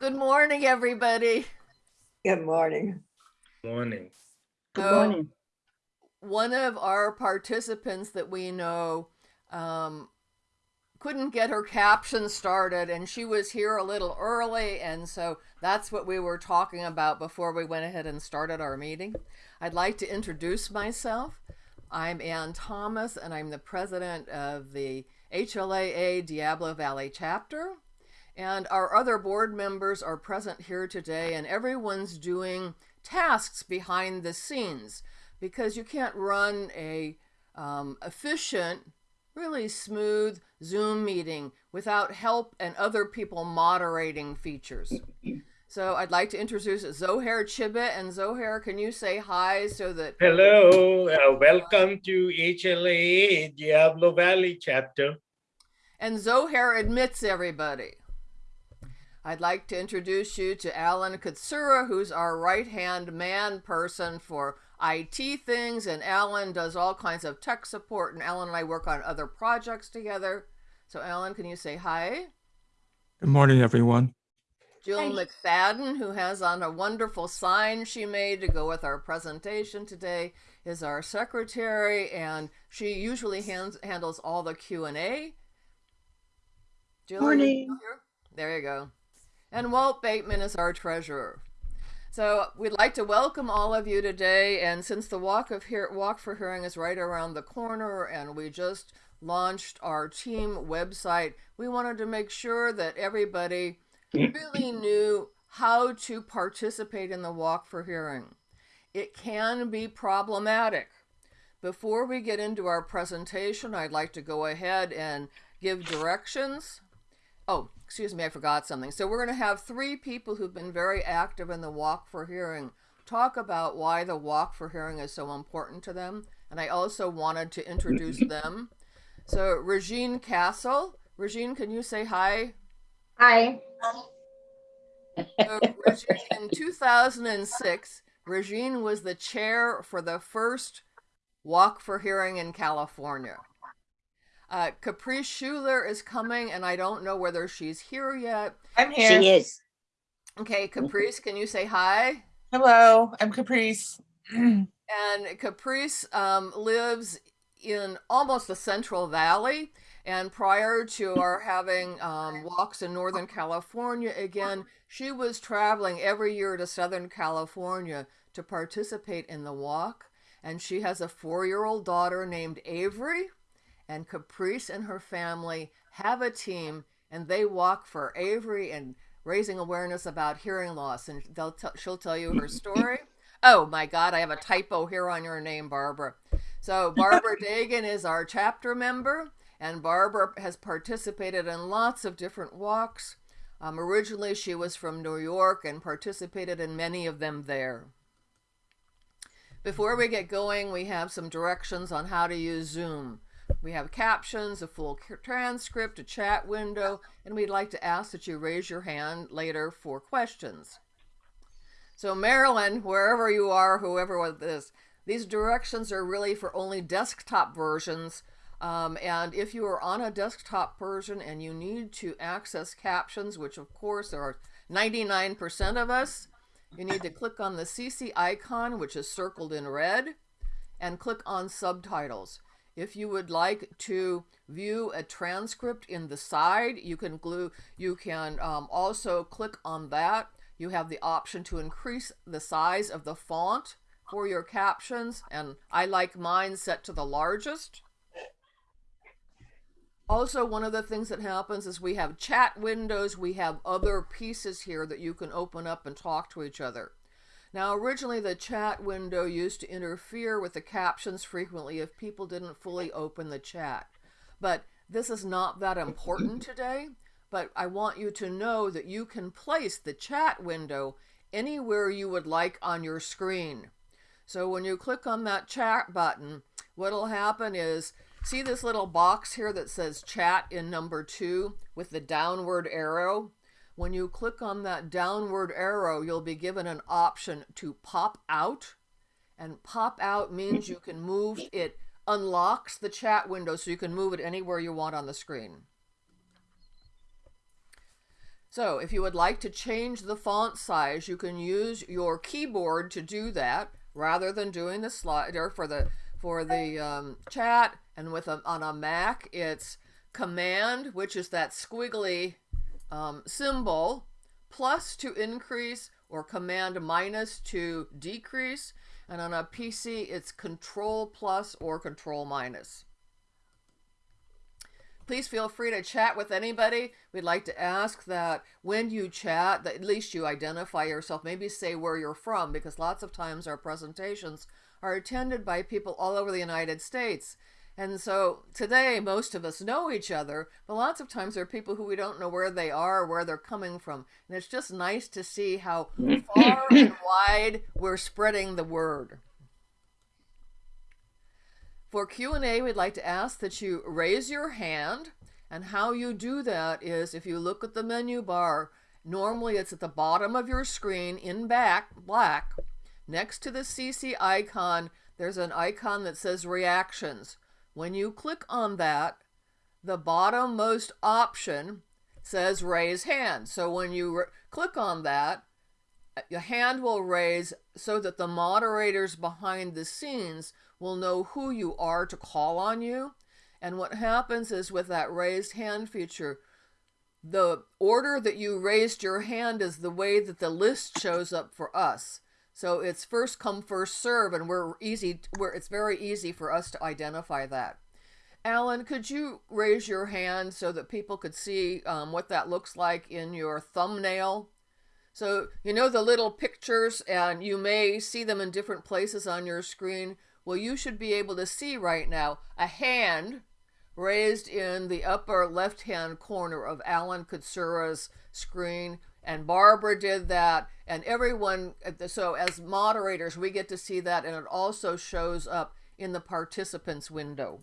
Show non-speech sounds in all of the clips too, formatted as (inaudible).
Good morning, everybody. Good morning. Morning. Good So, morning. One of our participants that we know um, couldn't get her caption started, and she was here a little early, and so that's what we were talking about before we went ahead and started our meeting. I'd like to introduce myself. I'm Ann Thomas, and I'm the president of the HLAA Diablo Valley chapter. And our other board members are present here today, and everyone's doing tasks behind the scenes because you can't run a um, efficient, really smooth Zoom meeting without help and other people moderating features. So I'd like to introduce Zohair Chibet, and Zohair, can you say hi so that Hello, uh, welcome to HLA Diablo Valley chapter. and Zohair admits everybody. I'd like to introduce you to Alan Katsura, who's our right hand man person for IT things. And Alan does all kinds of tech support, and Alan and I work on other projects together. So, Alan, can you say hi? Good morning, everyone. Jill McFadden, who has on a wonderful sign she made to go with our presentation today, is our secretary, and she usually hands, handles all the Q and A. Jill, are you Morning. There you go. And Walt Bateman is our treasurer. So we'd like to welcome all of you today. And since the walk of Hear- walk for hearing is right around the corner, and we just launched our team website, we wanted to make sure that everybody really knew how to participate in the walk for hearing. It can be problematic. Before we get into our presentation, I'd like to go ahead and give directions. Oh, excuse me, I forgot something. So we're going to have three people who've been very active in the Walk for Hearing talk about why the Walk for Hearing is so important to them. And I also wanted to introduce (clears throat) them. So Regine Castle. Regine, can you say hi? Hi. So, Regine, in 2006, Regine was the chair for the first Walk for Hearing in California. Uh, Caprice Schuler is coming, and I don't know whether she's here yet. I'm here. She is. Okay, Caprice, can you say hi? Hello, I'm Caprice. (clears throat) And Caprice um, lives in almost the Central Valley. And prior to our having um, walks in Northern California again, she was traveling every year to Southern California to participate in the walk. And she has a four year old daughter named Avery. And Caprice and her family have a team, and they walk for Avery and raising awareness about hearing loss. And they'll t- she'll tell you her story. (laughs) Oh my God, I have a typo here on your name, Barbara. So Barbara (laughs) Dagan is our chapter member, and Barbara has participated in lots of different walks. Um, originally, she was from New York and participated in many of them there. Before we get going, we have some directions on how to use Zoom. We have captions, a full transcript, a chat window, and we'd like to ask that you raise your hand later for questions. So, Marilyn, wherever you are, whoever this, these directions are really for only desktop versions. Um, and if you are on a desktop version and you need to access captions, which of course are 99% of us, you need to click on the CC icon, which is circled in red, and click on subtitles. If you would like to view a transcript in the side, you can glue. You can um, also click on that. You have the option to increase the size of the font for your captions, and I like mine set to the largest. Also, one of the things that happens is we have chat windows, we have other pieces here that you can open up and talk to each other. Now, originally, the chat window used to interfere with the captions frequently if people didn't fully open the chat. But this is not that important (laughs) today. But I want you to know that you can place the chat window anywhere you would like on your screen. So when you click on that chat button, what'll happen is see this little box here that says chat in number two with the downward arrow? When you click on that downward arrow, you'll be given an option to pop out. And pop out means you can move it, unlocks the chat window so you can move it anywhere you want on the screen. So if you would like to change the font size, you can use your keyboard to do that rather than doing the slider for the for the um, chat. And with a, on a Mac, it's Command, which is that squiggly um, symbol, plus to increase, or Command minus to decrease. And on a PC, it's Control plus or Control minus. Please feel free to chat with anybody. We'd like to ask that when you chat, that at least you identify yourself, maybe say where you're from, because lots of times our presentations are attended by people all over the United States. And so today, most of us know each other, but lots of times there are people who we don't know where they are, or where they're coming from. And it's just nice to see how mm-hmm. far and wide we're spreading the word. For Q&A, we'd like to ask that you raise your hand. And how you do that is if you look at the menu bar, normally it's at the bottom of your screen in back, black. Next to the CC icon, there's an icon that says reactions. When you click on that, the bottommost option says raise hand. So when you click on that, uh, your hand will raise so that the moderators behind the scenes will know who you are to call on you. And what happens is with that raised hand feature, the order that you raised your hand is the way that the list shows up for us. So it's first come, first serve, and we're easy, where it's very easy for us to identify that. Alan, could you raise your hand so that people could see um, what that looks like in your thumbnail? So you know the little pictures, and you may see them in different places on your screen. Well, you should be able to see right now a hand raised in the upper left-hand corner of Alan Katsura's screen. And Barbara did that. And everyone, so as moderators, we get to see that. And it also shows up in the participants window.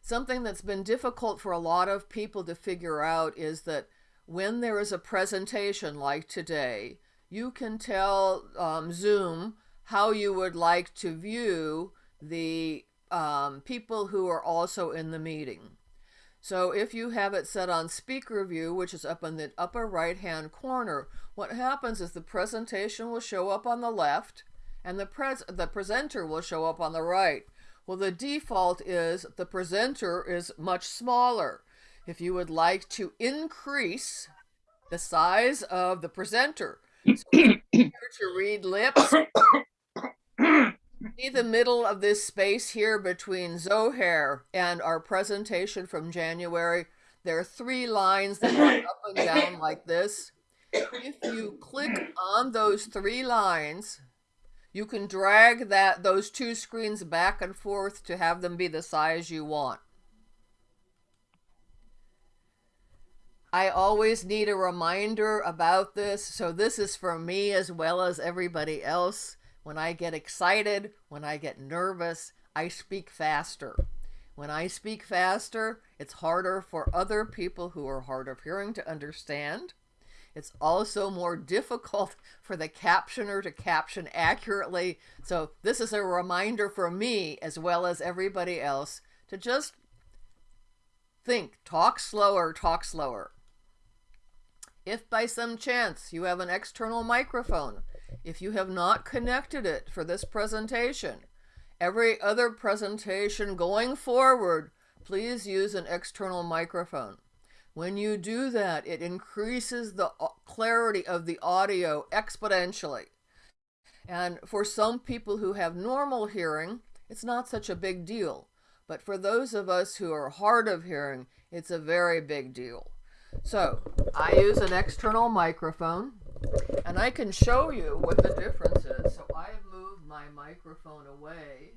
Something that's been difficult for a lot of people to figure out is that when there is a presentation like today, you can tell um, Zoom how you would like to view the um, people who are also in the meeting. So if you have it set on speaker view, which is up in the upper right hand corner, what happens is the presentation will show up on the left and the, pres the presenter will show up on the right. Well, the default is the presenter is much smaller. If you would like to increase the size of the presenter, so (coughs) to read lips, see the middle of this space here between Zohair and our presentation from January. There are three lines that go up and down like this. If you click on those three lines, you can drag that those two screens back and forth to have them be the size you want. I always need a reminder about this, so this is for me as well as everybody else. When I get excited, when I get nervous, I speak faster. When I speak faster, it's harder for other people who are hard of hearing to understand. It's also more difficult (laughs) for the captioner to caption accurately. So this is a reminder for me as well as everybody else to just think, talk slower, talk slower. If by some chance you have an external microphone, if you have not connected it for this presentation, every other presentation going forward, please use an external microphone. When you do that, it increases the uh, clarity of the audio exponentially. And for some people who have normal hearing, it's not such a big deal. But for those of us who are hard of hearing, it's a very big deal. So I use an external microphone and I can show you what the difference is. So I've moved my microphone away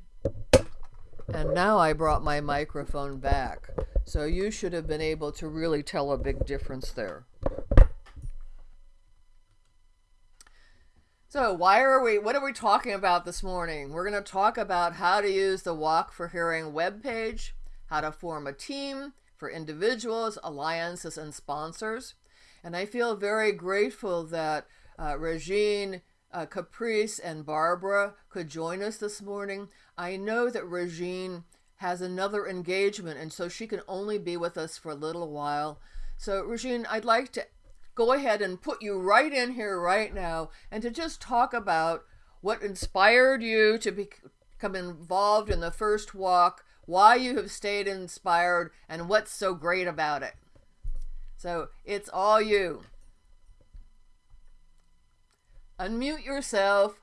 and now I brought my microphone back. So you should have been able to really tell a big difference there. So why are we, what are we talking about this morning? We're going to talk about how to use the Walk for Hearing webpage, how to form a team for individuals, alliances, and sponsors. And I feel very grateful that uh, Regine, uh, Caprice, and Barbara could join us this morning. I know that Regine has another engagement, and so she can only be with us for a little while. So, Regine, I'd like to go ahead and put you right in here right now and to just talk about what inspired you to become involved in the first walk, why you have stayed inspired, and what's so great about it. So, it's all you. Unmute yourself.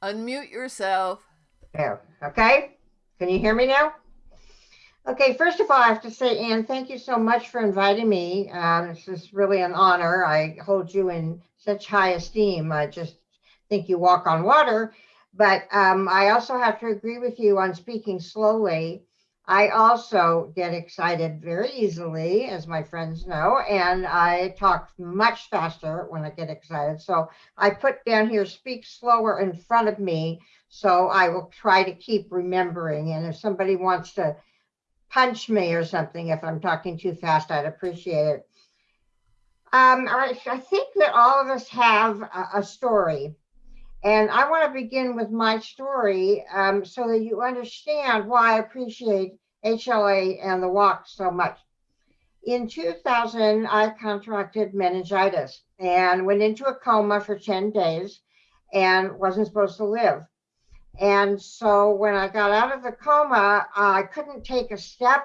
Unmute yourself. There, okay? Can you hear me now? Okay, first of all, I have to say, Anne, thank you so much for inviting me. Um, this is really an honor. I hold you in such high esteem. I just think you walk on water. But um, I also have to agree with you on speaking slowly. I also get excited very easily, as my friends know, and I talk much faster when I get excited. So I put down here, speak slower in front of me. So I will try to keep remembering. And if somebody wants to punch me or something, if I'm talking too fast, I'd appreciate it. Um, I, I think that all of us have a, a story. And I want to begin with my story um, so that you understand why I appreciate HLA and the walk so much. In 2000, I contracted meningitis and went into a coma for 10 days and wasn't supposed to live. And so when I got out of the coma, I couldn't take a step.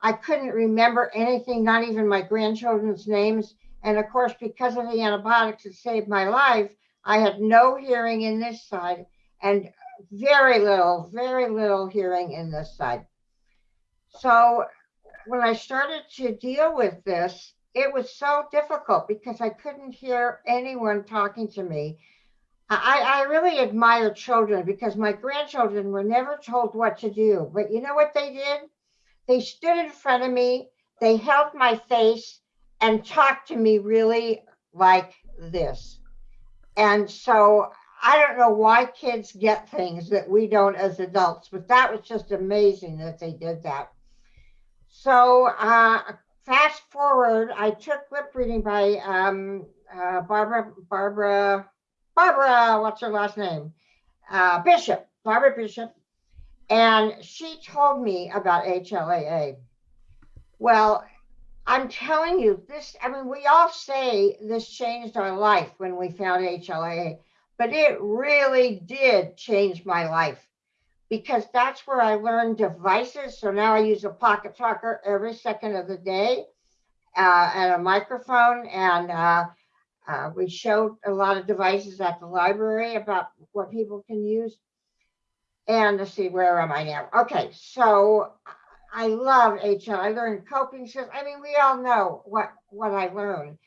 I couldn't remember anything, not even my grandchildren's names. And of course, because of the antibiotics that saved my life, I had no hearing in this side and very little, very little hearing in this side. So when I started to deal with this, it was so difficult because I couldn't hear anyone talking to me. I, I really admire children because my grandchildren were never told what to do. But you know what they did? They stood in front of me, they held my face and talked to me really like this. And so I don't know why kids get things that we don't as adults, but that was just amazing that they did that. So uh, fast forward, I took lip reading by um, uh, Barbara, Barbara, Barbara, what's her last name? Uh, Bishop, Barbara Bishop. And she told me about HLAA. Well, I'm telling you, this, I mean, we all say this changed our life when we found HLA, but it really did change my life because that's where I learned devices. So now I use a pocket talker every second of the day uh, and a microphone. And uh, uh, we showed a lot of devices at the library about what people can use. And let's see, where am I now? Okay, so I love HL. I learned coping skills. I mean, we all know what what I learned,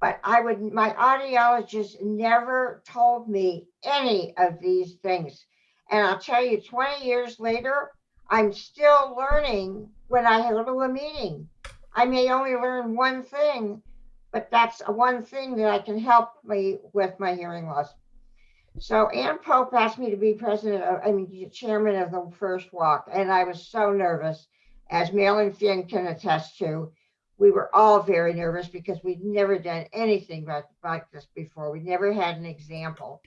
but I would my audiologist never told me any of these things. And I'll tell you, 20 years later, I'm still learning when I go to a meeting. I may only learn one thing, but that's one thing that I can help me with my hearing loss. So Ann Pope asked me to be president, of, I mean, chairman of the first walk, and I was so nervous as Marilyn Finn can attest to, we were all very nervous because we'd never done anything like, like this before. We never had an example.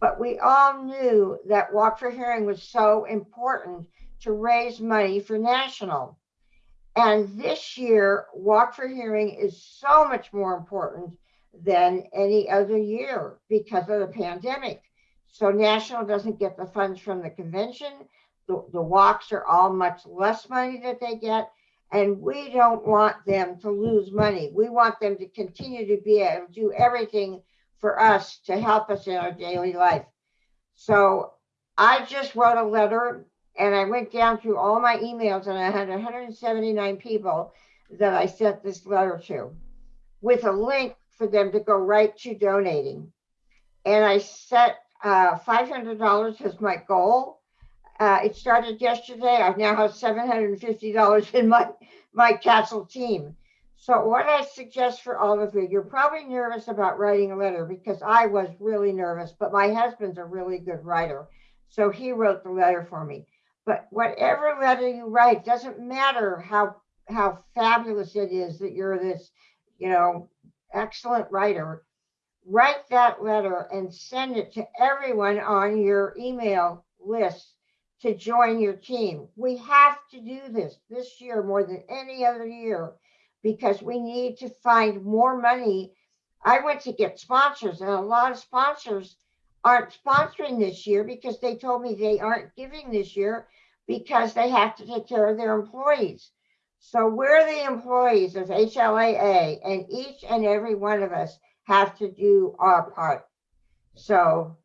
But we all knew that Walk for Hearing was so important to raise money for national. And this year, Walk for Hearing is so much more important than any other year because of the pandemic. So national doesn't get the funds from the convention the, the walks are all much less money that they get. And we don't want them to lose money. We want them to continue to be able to do everything for us to help us in our daily life. So I just wrote a letter and I went down through all my emails and I had 179 people that I sent this letter to with a link for them to go right to donating. And I set uh, $500 as my goal uh, it started yesterday. I now have $750 in my, my castle team. So what I suggest for all of you, you're probably nervous about writing a letter because I was really nervous, but my husband's a really good writer. So he wrote the letter for me. But whatever letter you write, doesn't matter how how fabulous it is that you're this, you know, excellent writer. Write that letter and send it to everyone on your email list to join your team. We have to do this this year more than any other year because we need to find more money. I went to get sponsors and a lot of sponsors aren't sponsoring this year because they told me they aren't giving this year because they have to take care of their employees. So we're the employees of HLAA and each and every one of us have to do our part. So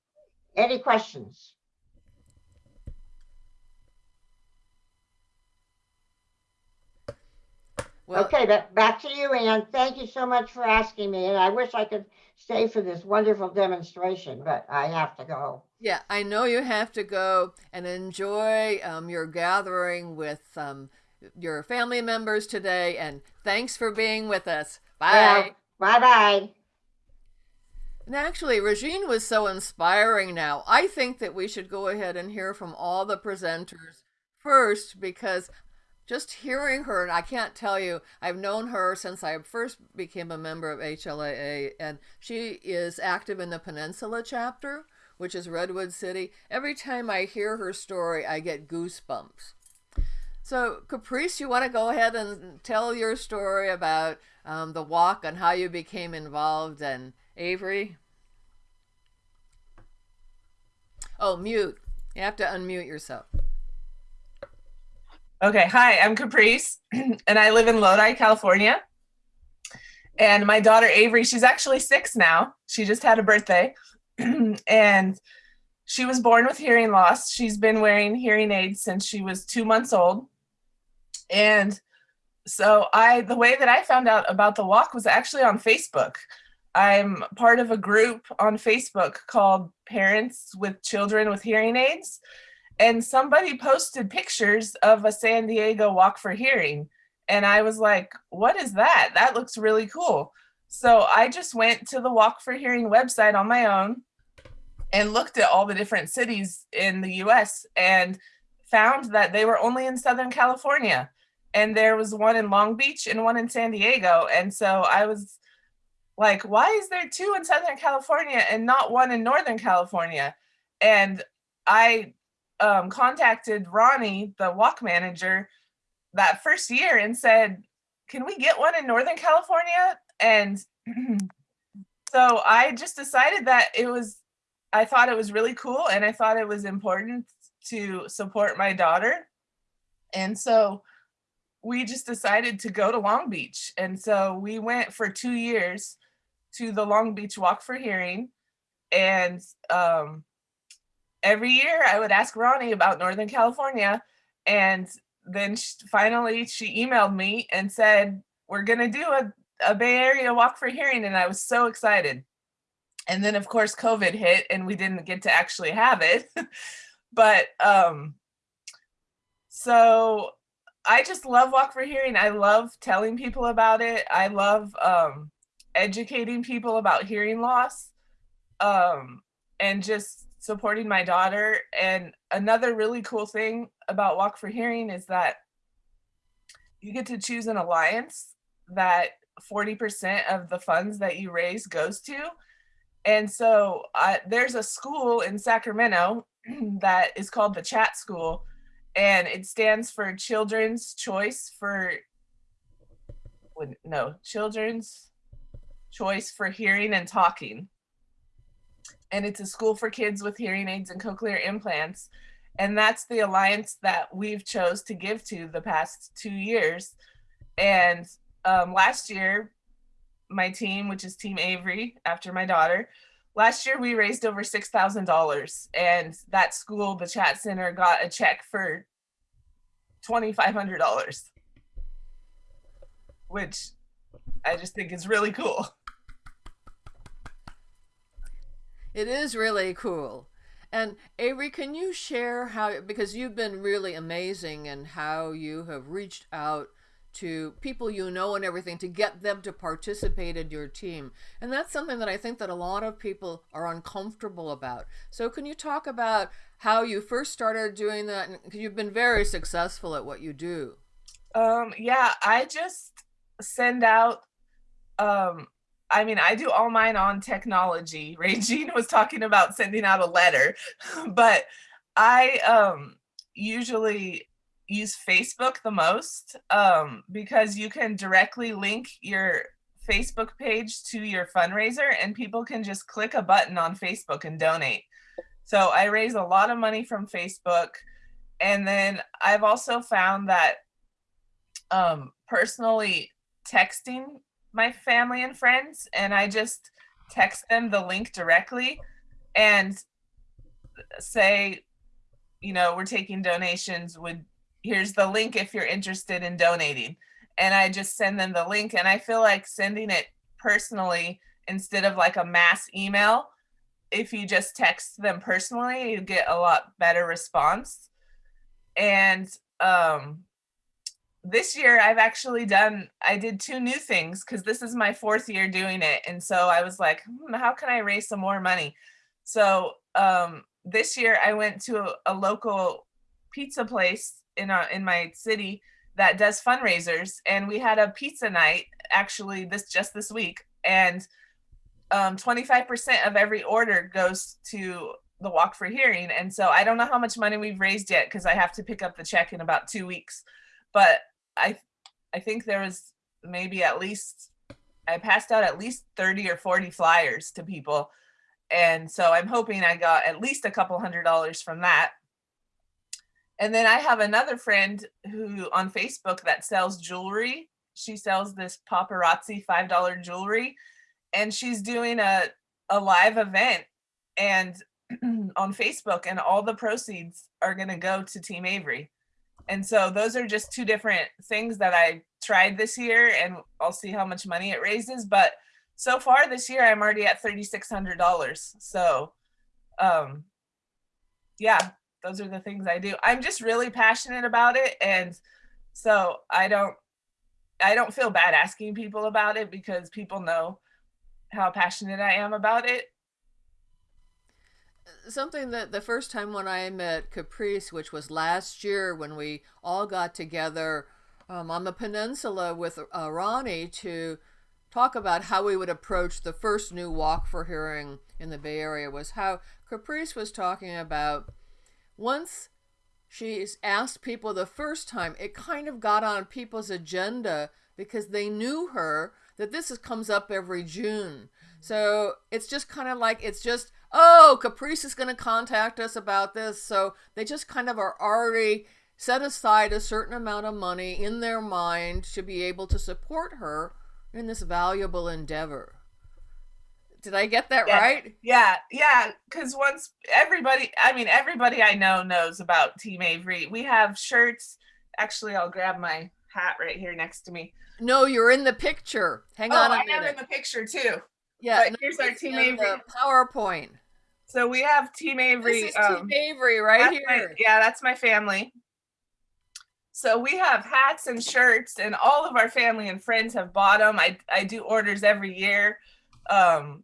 any questions? Well, Okay, but back to you, Anne. Thank you so much for asking me. And I wish I could stay for this wonderful demonstration, but I have to go. yeah, I know you have to go and enjoy um, your gathering with um, your family members today. And thanks for being with us. Bye. Bye bye. And actually, Regine was so inspiring now. I think that we should go ahead and hear from all the presenters first because just hearing her, and I can't tell you, I've known her since I first became a member of HLAA, and she is active in the Peninsula chapter, which is Redwood City. Every time I hear her story, I get goosebumps. So, Caprice, you want to go ahead and tell your story about um, the walk and how you became involved, and Avery? Oh, mute. You have to unmute yourself. Okay, hi, I'm Caprice, (clears throat) and I live in Lodi, California. And my daughter Avery, she's actually six now. She just had a birthday. (clears throat) and she was born with hearing loss. She's been wearing hearing aids since she was two months old. And so I the way that I found out about the walk was actually on Facebook. I'm part of a group on Facebook called Parents with Children with Hearing Aids. And somebody posted pictures of a San Diego Walk for Hearing. And I was like, what is that? That looks really cool. So I just went to the Walk for Hearing website on my own and looked at all the different cities in the US and found that they were only in Southern California. And there was one in Long Beach and one in San Diego. And so I was like, why is there two in Southern California and not one in Northern California? And I um, contacted Ronnie, the walk manager, that first year and said, can we get one in Northern California? And (clears throat) so I just decided that it was, I thought it was really cool and I thought it was important to support my daughter. And so we just decided to go to Long Beach. And so we went for two years to the Long Beach Walk for Hearing. And um, every year I would ask Ronnie about Northern California. And then she, finally she emailed me and said, we're going to do a, a Bay Area Walk for Hearing. And I was so excited. And then of course COVID hit and we didn't get to actually have it. (laughs) but um, so I just love Walk for Hearing. I love telling people about it. I love um, educating people about hearing loss um, and just supporting my daughter. And another really cool thing about Walk for Hearing is that you get to choose an alliance that 40% of the funds that you raise goes to. And so uh, there's a school in Sacramento (clears throat) that is called the Chat School, and it stands for Children's Choice for, no, Children's Choice for Hearing and Talking. And it's a school for kids with hearing aids and cochlear implants. And that's the alliance that we've chose to give to the past two years. And um, last year, my team, which is Team Avery, after my daughter, last year we raised over $6,000 and that school, the chat center got a check for $2,500, which I just think is really cool. It is really cool. And Avery, can you share how, because you've been really amazing and how you have reached out to people you know and everything to get them to participate in your team. And that's something that I think that a lot of people are uncomfortable about. So can you talk about how you first started doing that? Because you've been very successful at what you do. Um, yeah, I just send out, um, I mean, I do all mine on technology. (laughs) Regine was talking about sending out a letter, (laughs) but I um, usually use Facebook the most um, because you can directly link your Facebook page to your fundraiser and people can just click a button on Facebook and donate. So I raise a lot of money from Facebook. And then I've also found that um, personally texting my family and friends, and I just text them the link directly and say, you know, we're taking donations. Would here's the link if you're interested in donating. And I just send them the link. And I feel like sending it personally instead of like a mass email. If you just text them personally, you get a lot better response. And um, this year I've actually done, I did two new things because this is my fourth year doing it. And so I was like, hmm, how can I raise some more money? So um, this year I went to a, a local pizza place in a, in my city that does fundraisers and we had a pizza night actually this just this week and um 25% of every order goes to the walk for hearing and so i don't know how much money we've raised yet because i have to pick up the check in about two weeks but i i think there was maybe at least i passed out at least 30 or 40 flyers to people and so i'm hoping i got at least a couple hundred dollars from that and then I have another friend who on Facebook that sells jewelry. She sells this paparazzi $5 jewelry and she's doing a, a live event and (clears throat) on Facebook and all the proceeds are going to go to Team Avery. And so those are just two different things that I tried this year and I'll see how much money it raises. But so far this year, I'm already at $3,600. So um, yeah, those are the things I do. I'm just really passionate about it. And so I don't, I don't feel bad asking people about it because people know how passionate I am about it. Something that the first time when I met Caprice, which was last year when we all got together um, on the peninsula with uh, Ronnie to talk about how we would approach the first new walk for hearing in the Bay Area was how Caprice was talking about once she's asked people the first time, it kind of got on people's agenda because they knew her that this is, comes up every June. So it's just kind of like, it's just, oh, Caprice is going to contact us about this. So they just kind of are already set aside a certain amount of money in their mind to be able to support her in this valuable endeavor. Did I get that Yeah. right? Yeah, yeah. Because once everybody, I mean, everybody I know knows about Team Avery. We have shirts. Actually, I'll grab my hat right here next to me. No, you're in the picture. Hang oh, on a I am in the picture too. Yeah, but here's our Team Avery. PowerPoint. So we have Team Avery. This is um, Team Avery right that's my- here. yeah, that's my family. So we have hats and shirts, and all of our family and friends have bought them. I I do orders every year. Um,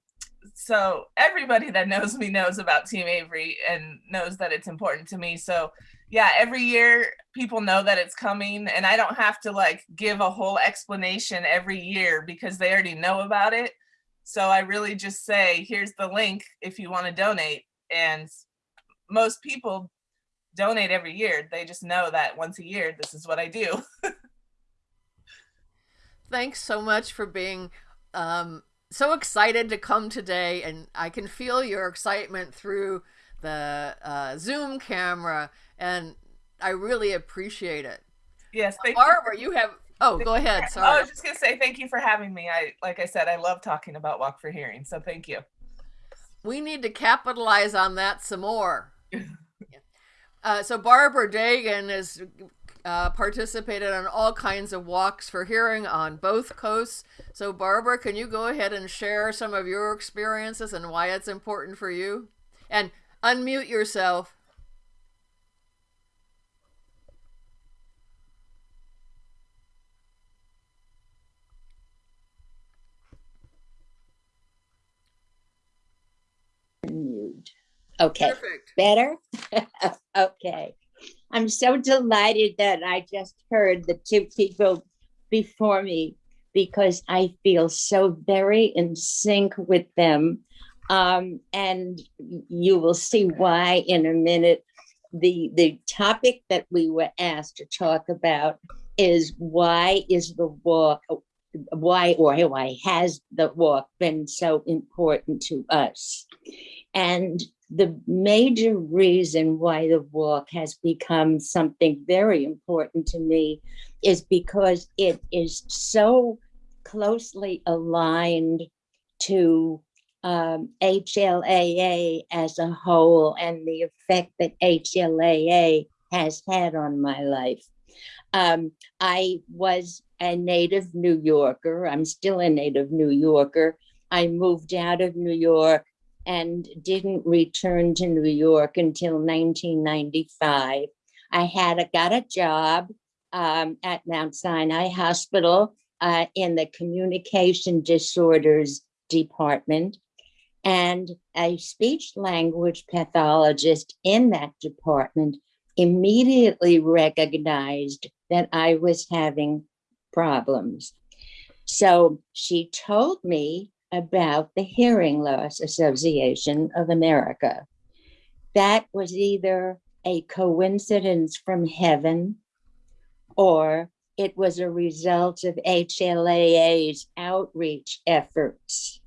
so everybody that knows me knows about Team Avery and knows that it's important to me. So yeah, every year people know that it's coming, and I don't have to like give a whole explanation every year because they already know about it. So I really just say, here's the link if you want to donate, and most people donate every year. They just know that once a year, this is what I do. (laughs) Thanks so much for being um, so excited to come today, and I can feel your excitement through the uh, Zoom camera, and I really appreciate it. Yes, thank you. Barbara, you have. Oh, go ahead. I was just gonna say thank you for having me. I like I said, I love talking about Walk for Hearing, so thank you. we need to capitalize on that some more. (laughs) uh, so Barbara Dagan has uh, participated on all kinds of walks for hearing on both coasts. So Barbara, can you go ahead and share some of your experiences and why it's important for you? And unmute yourself. Mute. Okay, Perfect. better? (laughs) okay. I'm so delighted that I just heard the two people before me because I feel so very in sync with them. Um, and you will see why in a minute. the the topic that we were asked to talk about is why is the walk why or why has the walk been so important to us and the major reason why the walk has become something very important to me is because it is so closely aligned to um, HLAA as a whole and the effect that HLAA has had on my life. Um, I was a native New Yorker. I'm still a native New Yorker. I moved out of New York and didn't return to New York until 1995. I had a, got a job um, at Mount Sinai Hospital uh, in the communication disorders department. And a speech language pathologist in that department immediately recognized that I was having problems. So she told me about the Hearing Loss Association of America. That was either a coincidence from heaven or it was a result of HLAA's outreach efforts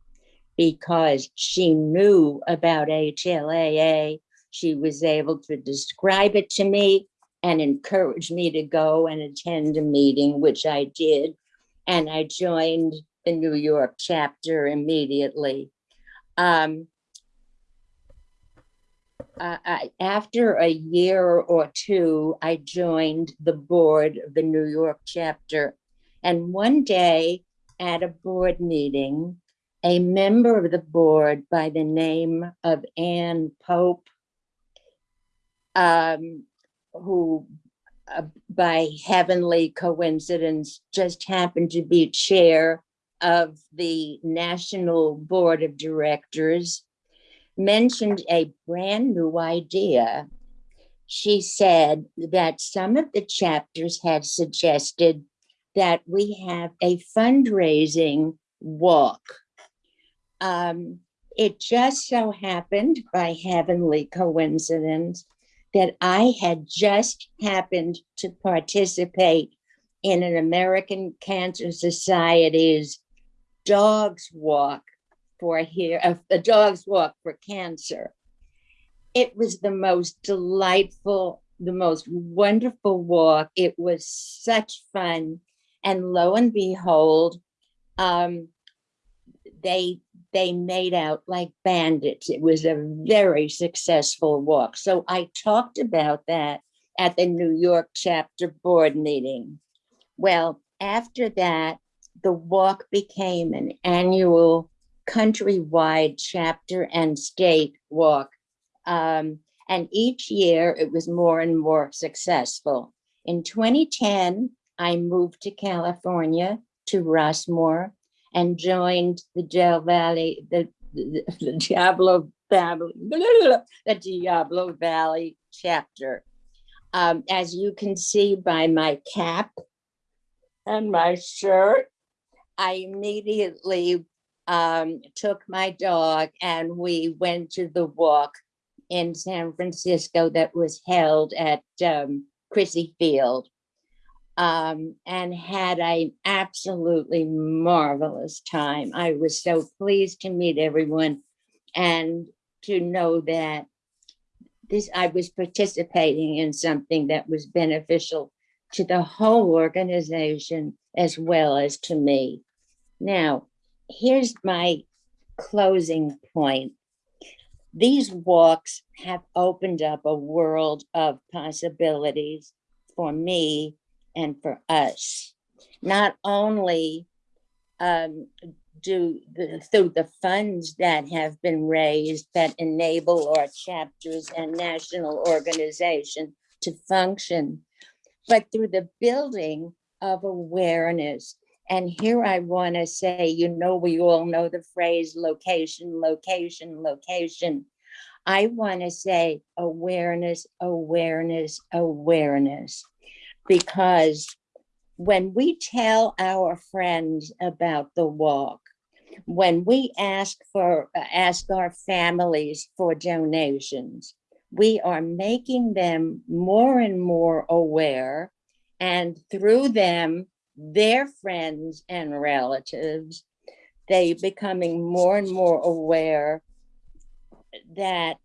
because she knew about HLAA. She was able to describe it to me and encourage me to go and attend a meeting, which I did. And I joined the New York chapter immediately. Um, uh, I, after a year or two, I joined the board of the New York chapter. And one day at a board meeting, a member of the board by the name of Ann Pope, um, who uh, by heavenly coincidence just happened to be chair of the National Board of Directors, mentioned a brand new idea. She said that some of the chapters had suggested that we have a fundraising walk. Um, it just so happened by heavenly coincidence that I had just happened to participate in an American Cancer Society's Dogs Walk for here, uh, a Dogs Walk for Cancer. It was the most delightful, the most wonderful walk. It was such fun. And lo and behold, um, they they made out like bandits. It was a very successful walk. So I talked about that at the New York chapter board meeting. Well, after that, the walk became an annual countrywide chapter and state walk. Um, and each year it was more and more successful. In 2010, I moved to California to Rossmoor and joined the Del Valley, the, the, the Diablo Valley, the Diablo Valley chapter. Um, as you can see by my cap and my shirt, I immediately um, took my dog and we went to the walk in San Francisco that was held at um, Crissy Field um, and had an absolutely marvelous time. I was so pleased to meet everyone and to know that this I was participating in something that was beneficial to the whole organization as well as to me. Now, here's my closing point. These walks have opened up a world of possibilities for me and for us. Not only um, do the, through the funds that have been raised that enable our chapters and national organization to function, but through the building of awareness. And here I want to say, you know, we all know the phrase location, location, location. I want to say awareness, awareness, awareness because when we tell our friends about the walk, when we ask for ask our families for donations, we are making them more and more aware, and through them, their friends and relatives, they becoming more and more aware that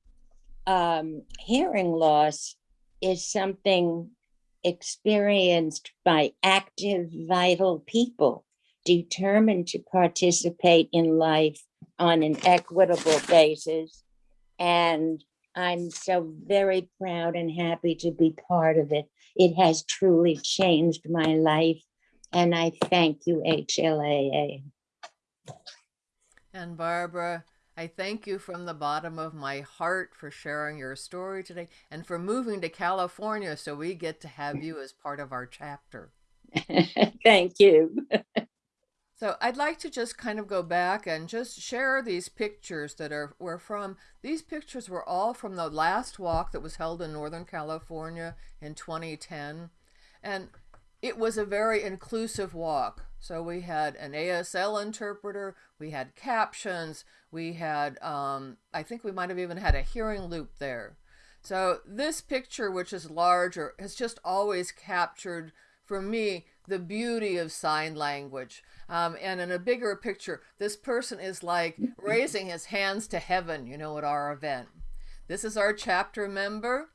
um, hearing loss is something experienced by active, vital people determined to participate in life on an equitable basis. And I'm so very proud and happy to be part of it. It has truly changed my life. And I thank you, HLAA. And Barbara, I thank you from the bottom of my heart for sharing your story today and for moving to California so we get to have you as part of our chapter. (laughs) thank you. So I'd like to just kind of go back and just share these pictures that are were from these pictures were all from the last walk that was held in Northern California in 2010 and it was a very inclusive walk. So we had an ASL interpreter, we had captions, we had um, I think we might have even had a hearing loop there. So this picture which is larger has just always captured for me the beauty of sign language. Um, and in a bigger picture, this person is like raising his hands to heaven, you know, at our event. This is our chapter member,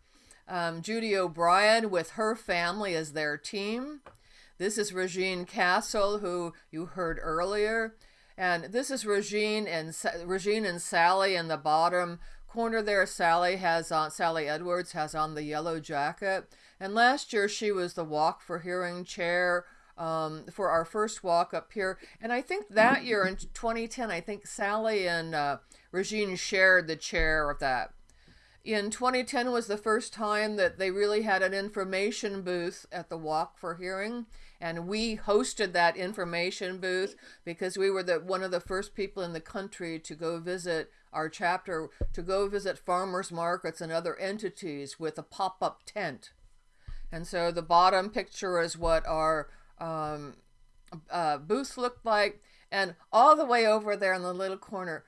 um, Judy O'Brien, with her family as their team. This is Regine Castle, who you heard earlier. And this is Regine and Regine and Sally in the bottom corner there. Sally has on Sally Edwards has on the yellow jacket. And last year she was the Walk for Hearing chair um, for our first walk up here. And I think that year in 2010, I think Sally and uh, Regine shared the chair of that. In 2010 was the first time that they really had an information booth at the Walk for Hearing, and we hosted that information booth because we were the one of the first people in the country to go visit our chapter, to go visit farmers markets and other entities with a pop-up tent. And so the bottom picture is what our um, uh, booth looked like. And all the way over there in the little corner,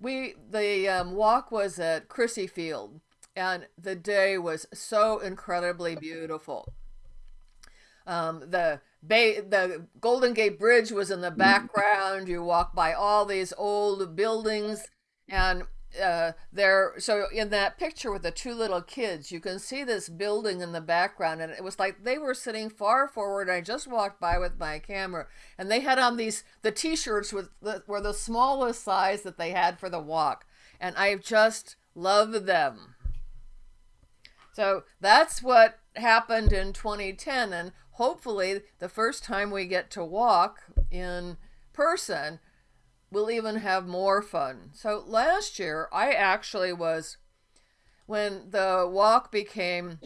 we the um, walk was at Crissy Field, and the day was so incredibly beautiful. Um, the Bay, the Golden Gate Bridge was in the background. You walk by all these old buildings, and uh, there so in that picture with the two little kids you can see this building in the background and it was like they were sitting far forward i just walked by with my camera and they had on these the t-shirts with the, were the smallest size that they had for the walk and i just love them. So that's what happened in 2010 and hopefully the first time we get to walk in person we'll even have more fun. So last year, I actually was, when the walk became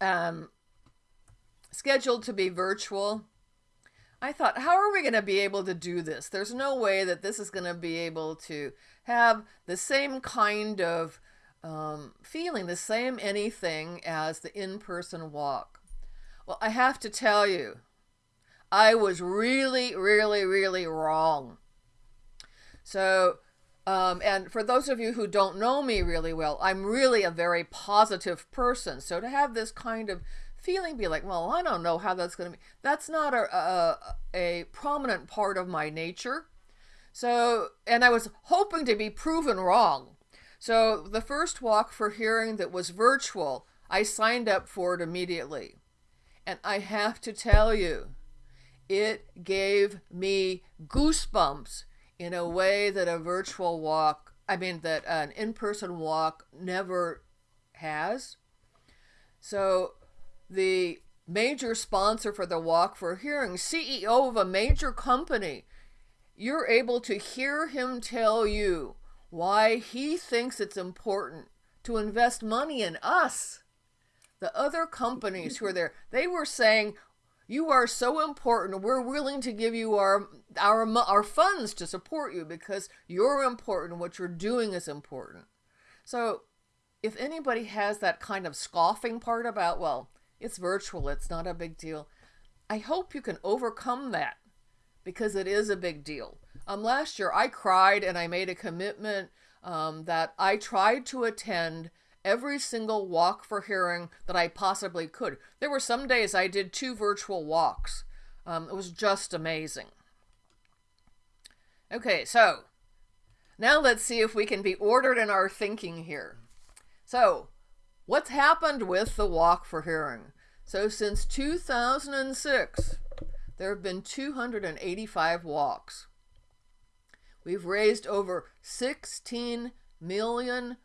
um, scheduled to be virtual, I thought, how are we going to be able to do this? There's no way that this is going to be able to have the same kind of um, feeling, the same anything as the in person walk. Well, I have to tell you, I was really, really, really wrong. So, um, and for those of you who don't know me really well, I'm really a very positive person. So to have this kind of feeling be like, well, I don't know how that's going to be, that's not a, a, a prominent part of my nature. So, and I was hoping to be proven wrong. So the first walk for hearing that was virtual, I signed up for it immediately. And I have to tell you, it gave me goosebumps in a way that a virtual walk, I mean, that an in person walk never has. So, the major sponsor for the Walk for Hearing, CEO of a major company, you're able to hear him tell you why he thinks it's important to invest money in us. The other companies who are there, they were saying, you are so important. We're willing to give you our our our funds to support you because you're important. What you're doing is important. So, if anybody has that kind of scoffing part about, well, it's virtual, it's not a big deal. I hope you can overcome that because it is a big deal. Um, last year I cried and I made a commitment um, that I tried to attend every single walk for hearing that I possibly could. There were some days I did two virtual walks. Um, it was just amazing. Okay, so now let's see if we can be ordered in our thinking here. So, what's happened with the Walk for Hearing? So, since 2006, there have been 285 walks. We've raised over $16 million.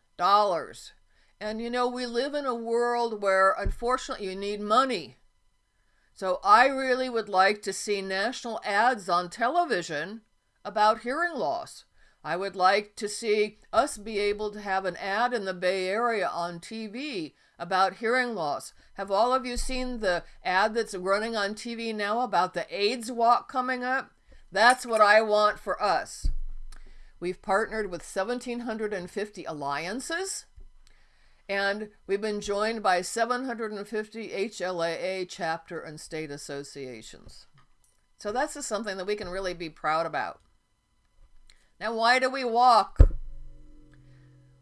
And you know, we live in a world where unfortunately you need money. So I really would like to see national ads on television about hearing loss. I would like to see us be able to have an ad in the Bay Area on TV about hearing loss. Have all of you seen the ad that's running on TV now about the AIDS walk coming up? That's what I want for us. We've partnered with 1,750 alliances, and we've been joined by 750 HLAA chapter and state associations. So that's just something that we can really be proud about. Now, why do we walk?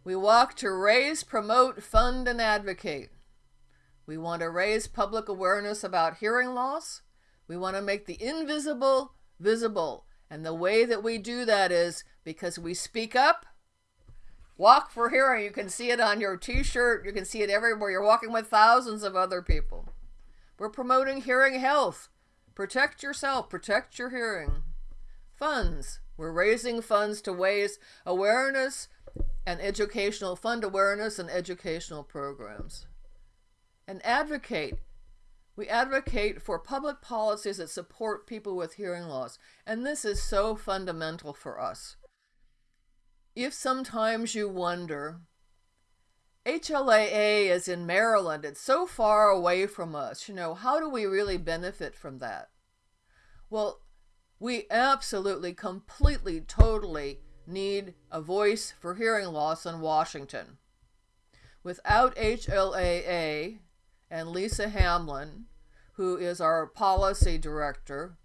We walk to raise, promote, fund, and advocate. We want to raise public awareness about hearing loss. We want to make the invisible visible. And the way that we do that is because we speak up. Walk for hearing. You can see it on your t shirt, you can see it everywhere. You're walking with thousands of other people. We're promoting hearing health. Protect yourself, protect your hearing. Funds. We're raising funds to raise awareness and educational fund awareness and educational programs. And advocate. We advocate for public policies that support people with hearing loss. And this is so fundamental for us. If sometimes you wonder, HLAA is in Maryland, it's so far away from us, you know, how do we really benefit from that? Well, we absolutely, completely, totally need a voice for hearing loss in Washington. Without HLAA and Lisa Hamlin, who is our policy director,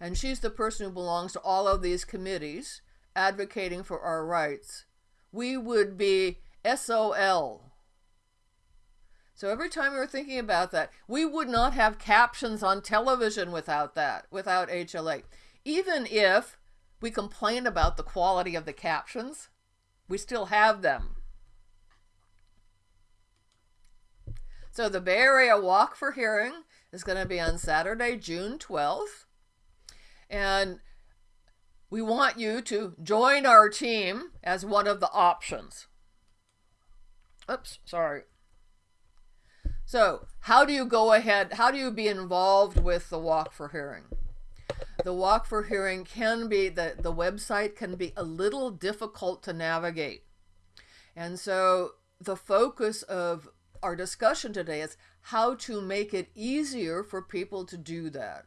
and she's the person who belongs to all of these committees advocating for our rights, we would be SOL. So every time we are thinking about that, we would not have captions on television without that, without HLAA even if we complain about the quality of the captions, we still have them. So the Bay Area Walk for Hearing is going to be on Saturday, June 12th. And we want you to join our team as one of the options. Oops, sorry. So, how do you go ahead? How do you be involved with the Walk for Hearing? the walk for hearing can be the the website can be a little difficult to navigate and so the focus of our discussion today is how to make it easier for people to do that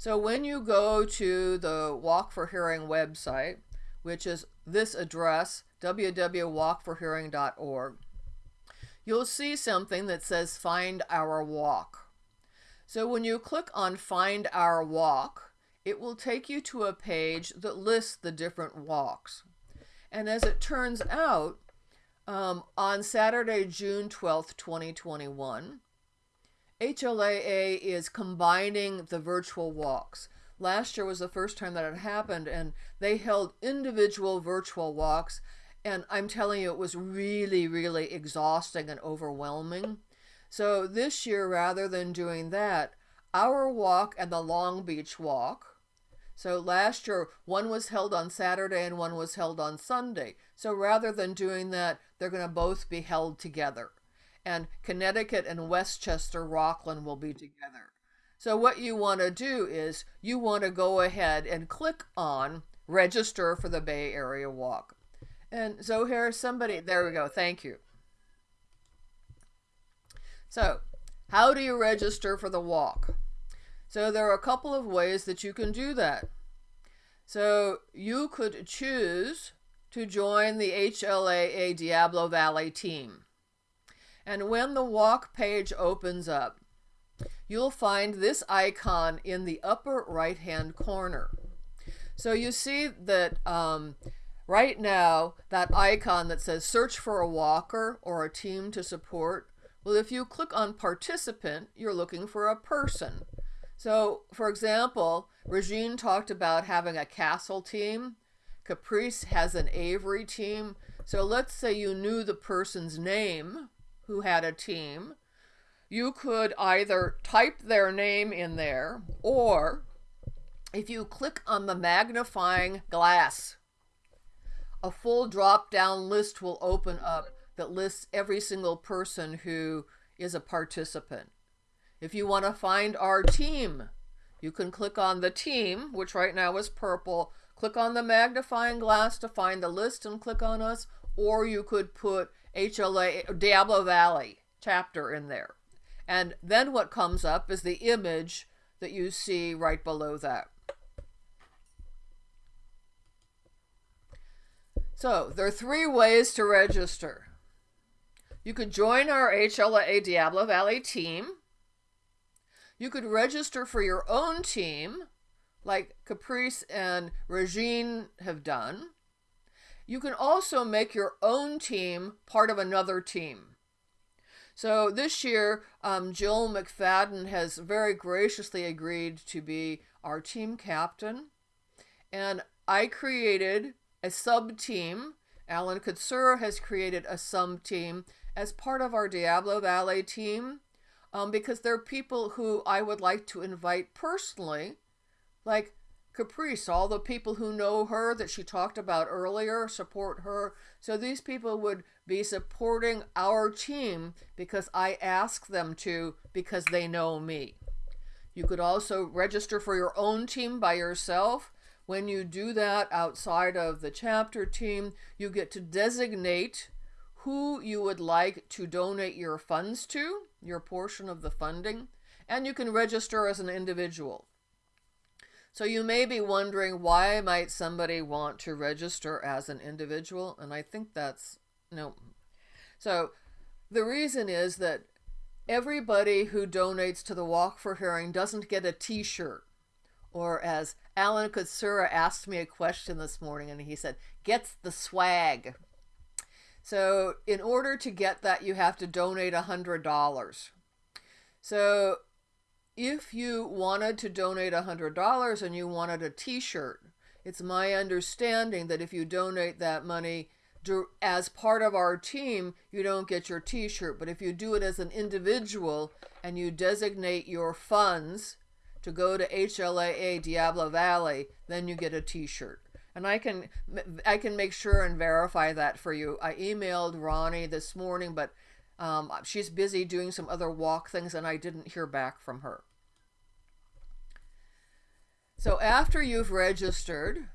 so when you go to the walk for hearing website which is this address www.walkforhearing.org you'll see something that says find our walk so when you click on Find Our Walk, it will take you to a page that lists the different walks. And as it turns out, um, on Saturday, June 12th, 2021, HLAA is combining the virtual walks. Last year was the first time that it happened, and they held individual virtual walks. And I'm telling you, it was really, really exhausting and overwhelming. So this year, rather than doing that, our walk and the Long Beach walk. So last year, one was held on Saturday and one was held on Sunday. So rather than doing that, they're going to both be held together. And Connecticut and Westchester Rockland will be together. So what you want to do is you want to go ahead and click on register for the Bay Area Walk. And so here's somebody, there we go, thank you. So, how do you register for the walk? So, there are a couple of ways that you can do that. So, you could choose to join the HLAA Diablo Valley team. And when the walk page opens up, you'll find this icon in the upper right hand corner. So you see that um, Right now, that icon that says search for a walker or a team to support, well, if you click on participant, you're looking for a person. So, for example, Regine talked about having a castle team. Caprice has an Avery team. So let's say you knew the person's name who had a team. You could either type their name in there or if you click on the magnifying glass, a full drop down list will open up that lists every single person who is a participant. If you want to find our team, you can click on the team, which right now is purple, click on the magnifying glass to find the list and click on us, or you could put HLAA Diablo Valley chapter in there. And then what comes up is the image that you see right below that. So there are three ways to register. You could join our HLAA Diablo Valley team. You could register for your own team, like Caprice and Regine have done. You can also make your own team part of another team. So this year, um, Jill McFadden has very graciously agreed to be our team captain. And I created a sub team. Alan Katsura has created a sub team as part of our Diablo Valley team um, because there are people who I would like to invite personally, like Caprice, all the people who know her that she talked about earlier support her. So these people would be supporting our team because I ask them to because they know me. You could also register for your own team by yourself. When you do that outside of the chapter team, you get to designate who you would like to donate your funds to, your portion of the funding, and you can register as an individual. So you may be wondering why might somebody want to register as an individual? And I think that's no. So the reason is that everybody who donates to the Walk for Hearing doesn't get a t-shirt. Or as Alan Katsura asked me a question this morning and he said, gets the swag. So in order to get that, you have to donate a $100. So if you wanted to donate a $100 and you wanted a t-shirt, it's my understanding that if you donate that money as part of our team, you don't get your t-shirt. But if you do it as an individual and you designate your funds to go to HLAA Diablo Valley, then you get a t-shirt. And I can I can make sure and verify that for you. I emailed Ronnie this morning, but um, she's busy doing some other walk things and I didn't hear back from her. So after you've registered,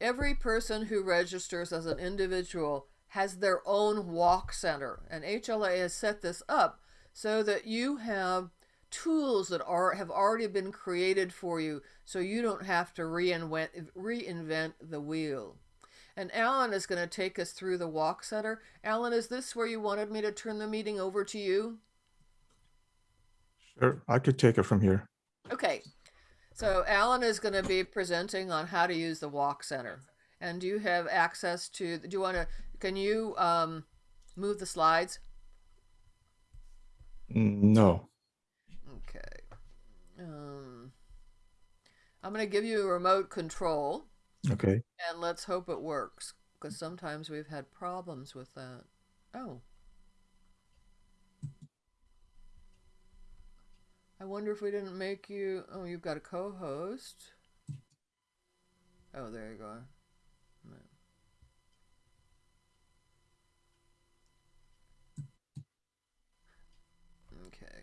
every person who registers as an individual has their own walk center. And HLAA has set this up so that you have tools that are have already been created for you so you don't have to reinvent reinvent the wheel. And Alan is going to take us through the walk center. Alan, is this where you wanted me to turn the meeting over to you? Sure, I could take it from here. Okay. So Alan is going to be presenting on how to use the walk center. And do you have access to, do you want to, can you um, move the slides? No, Okay. Um, I'm going to give you a remote control okay. and let's hope it works because sometimes we've had problems with that. Oh. I wonder if we didn't make you. Oh, you've got a co host. Oh, there you go. No. Okay.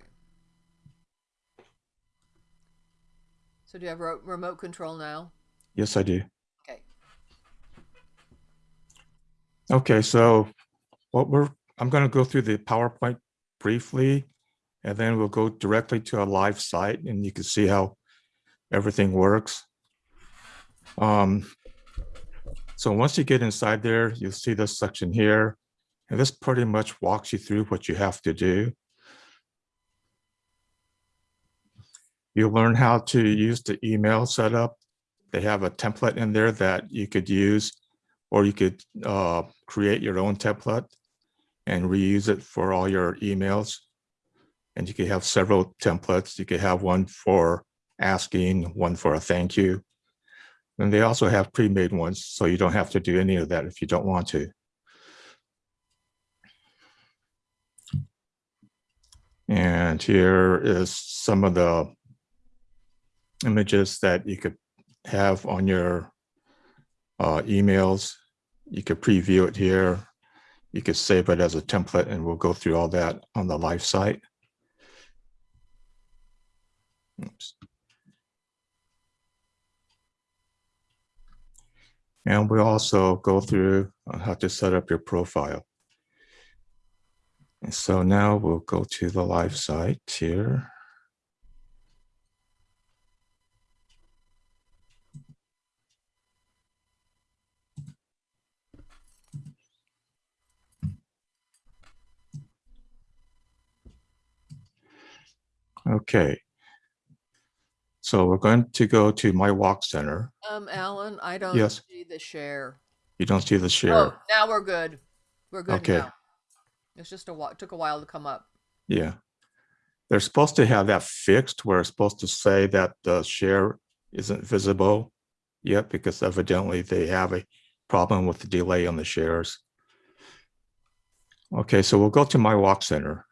So do you have ro- remote control now? Yes, I do. Okay. Okay, so what we're, I'm going to go through the PowerPoint briefly, and then we'll go directly to a live site and you can see how everything works. Um, so once you get inside there, you'll see this section here, and this pretty much walks you through what you have to do. You'll learn how to use the email setup. They have a template in there that you could use or you could uh, create your own template and reuse it for all your emails. And you could have several templates. You could have one for asking, one for a thank you. And they also have pre-made ones, so you don't have to do any of that if you don't want to. And here is some of the images that you could have on your uh, emails. You could preview it here. You could save it as a template and we'll go through all that on the live site. Oops. And we also go through uh, how to set up your profile. And so now we'll go to the live site here. Okay. So we're going to go to my walk center. Um, Alan, I don't Yes. see the share. You don't see the share. Oh, now we're good. We're good Okay. now. It's just a while, it took a while to come up. Yeah. They're supposed to have that fixed where it's supposed to say that the share isn't visible yet because evidently they have a problem with the delay on the shares. Okay, so we'll go to my walk center.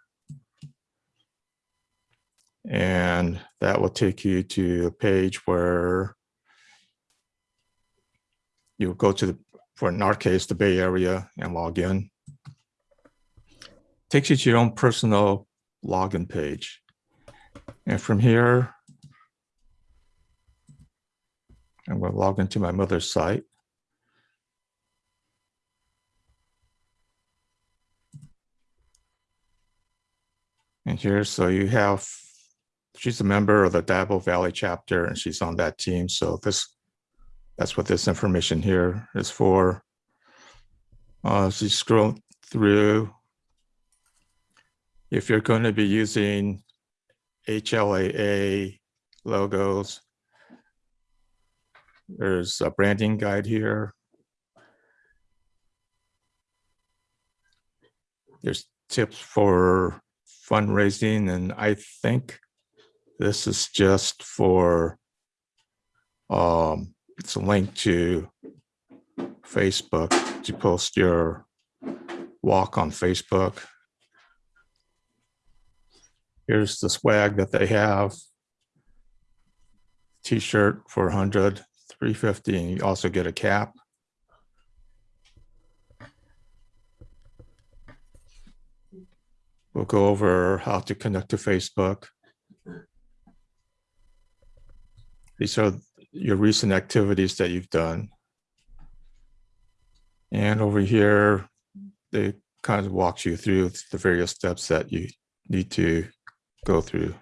And that will take you to a page where you'll go to the, for in our case, the Bay Area and log in takes you to your own personal login page. And from here, I'm going to log into my mother's site. And here, so you have, she's a member of the Diablo Valley chapter and she's on that team. So this, that's what this information here is for. Uh, you scroll through, if you're going to be using HLAA logos, there's a branding guide here. There's tips for fundraising, and I think this is just for, um, it's a link to Facebook to post your walk on Facebook. Here's the swag that they have. T-shirt for 100, 350, and you also get a cap. We'll go over how to connect to Facebook. These are your recent activities that you've done. And over here, they kind of walks you through the various steps that you need to go through.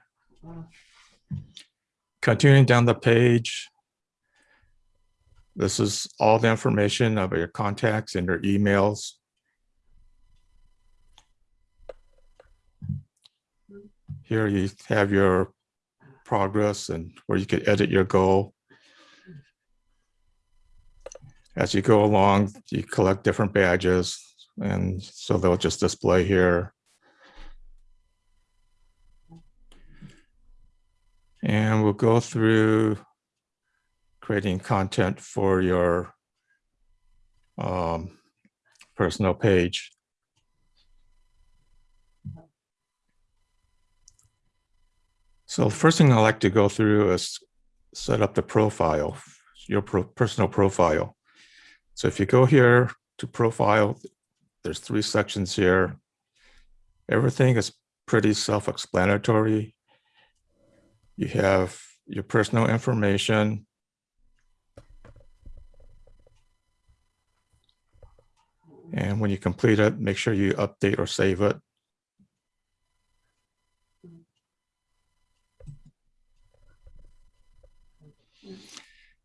Continuing down the page. This is all the information about your contacts and your emails. Here you have your progress and where you could edit your goal. As you go along, you collect different badges and so they'll just display here. And we'll go through creating content for your um, personal page. So the first thing I like to go through is set up the profile, your pro personal profile. So if you go here to profile, there's three sections here. Everything is pretty self-explanatory. You have your personal information. And when you complete it, make sure you update or save it.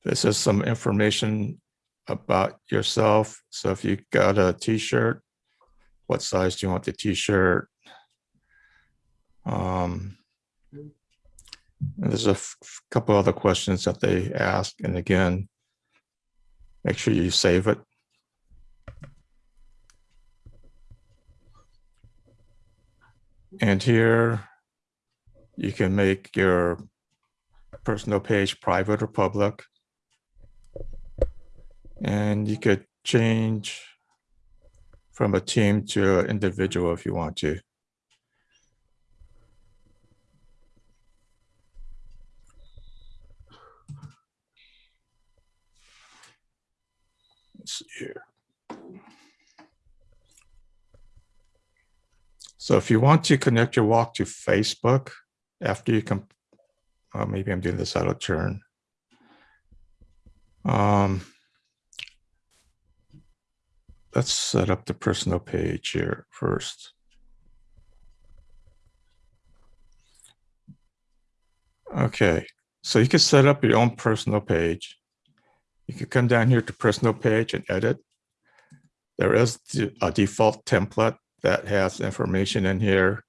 This is some information about yourself. So if you got a t-shirt, what size do you want the t-shirt? Um, there's a couple other questions that they ask. And again, make sure you save it. And here you can make your personal page private or public. And you could change from a team to an individual if you want to. Let's see here. So if you want to connect your walk to Facebook after you come, uh, maybe I'm doing this out of turn. Um, let's set up the personal page here first. Okay, so you can set up your own personal page. You can come down here to personal page and edit. There is a default template that has information in here.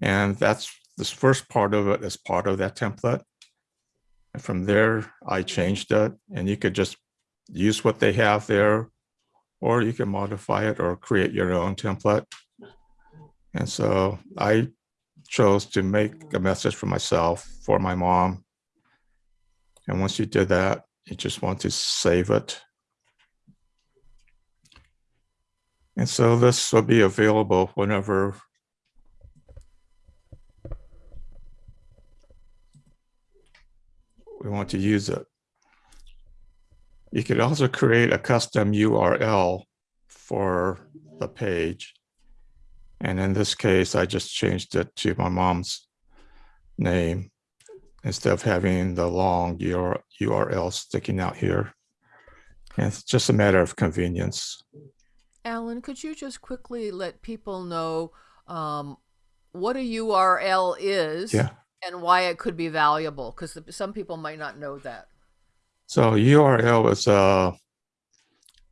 And that's this first part of it is part of that template. And from there, I changed it and you could just use what they have there or you can modify it or create your own template. And so I chose to make a message for myself, for my mom. And once you did that, you just want to save it. And so this will be available whenever we want to use it. You could also create a custom URL for the page. And in this case, I just changed it to my mom's name instead of having the long URL sticking out here. And it's just a matter of convenience. Alan, could you just quickly let people know um, what a URL is Yeah. and why it could be valuable? Because some people might not know that. So URL is uh,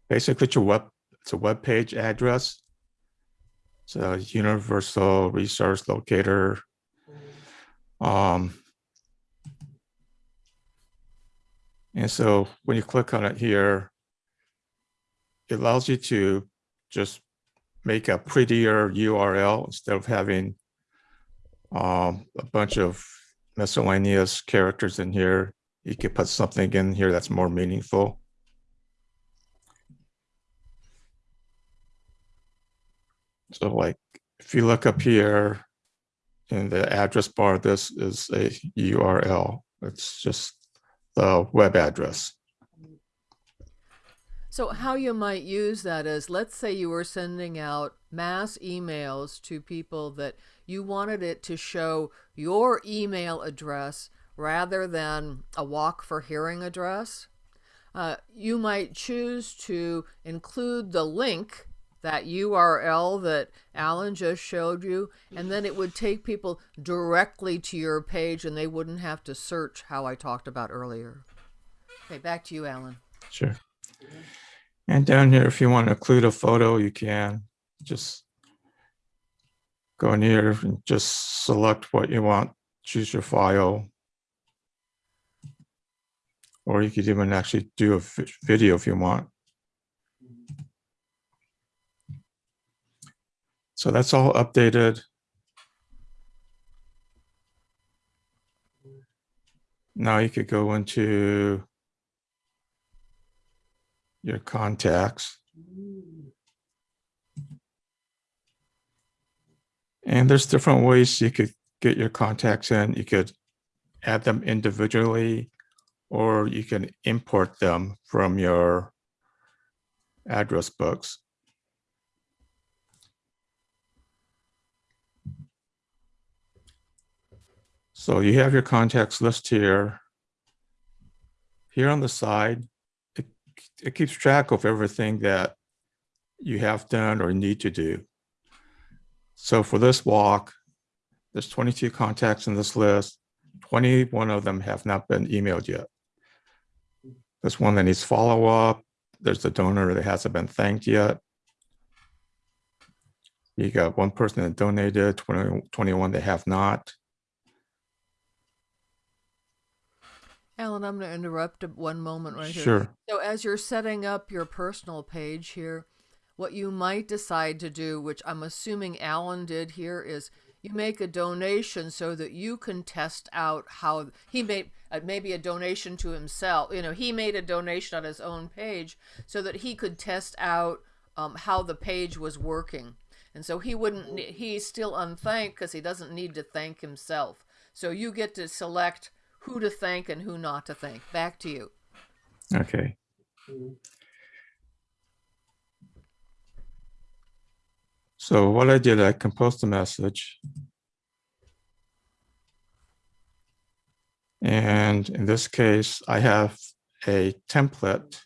basically it's a web, it's a web page address. It's a universal resource locator. Um, and so when you click on it here, it allows you to just make a prettier URL instead of having um, a bunch of miscellaneous characters in here. You could put something in here that's more meaningful. So like, if you look up here in the address bar, this is a URL. It's just the web address. So how you might use that is, let's say you were sending out mass emails to people that you wanted it to show your email address rather than a walk for hearing address. Uh, you might choose to include the link, that URL that Alan just showed you, and then it would take people directly to your page and they wouldn't have to search how I talked about earlier. Okay, back to you, Alan. Sure. And down here, if you want to include a photo, you can just go in here and just select what you want, choose your file. Or you could even actually do a video if you want. So that's all updated. Now you could go into your contacts. And there's different ways you could get your contacts in. You could add them individually, or you can import them from your address books. So you have your contacts list here. Here on the side, it, it keeps track of everything that you have done or need to do. So for this walk, there's 22 contacts in this list. 21 of them have not been emailed yet. There's one that needs follow-up. There's the donor that hasn't been thanked yet. You got one person that donated, 20, 21 that have not. Alan, I'm going to interrupt one moment right here. Sure. So, as you're setting up your personal page here, what you might decide to do, which I'm assuming Alan did here, is you make a donation so that you can test out how he made uh, maybe a donation to himself. You know, he made a donation on his own page so that he could test out um, how the page was working. And so he wouldn't, he's still unthanked because he doesn't need to thank himself. So you get to select who to thank and who not to thank. Back to you. Okay. So what I did, I composed a message. And in this case, I have a template.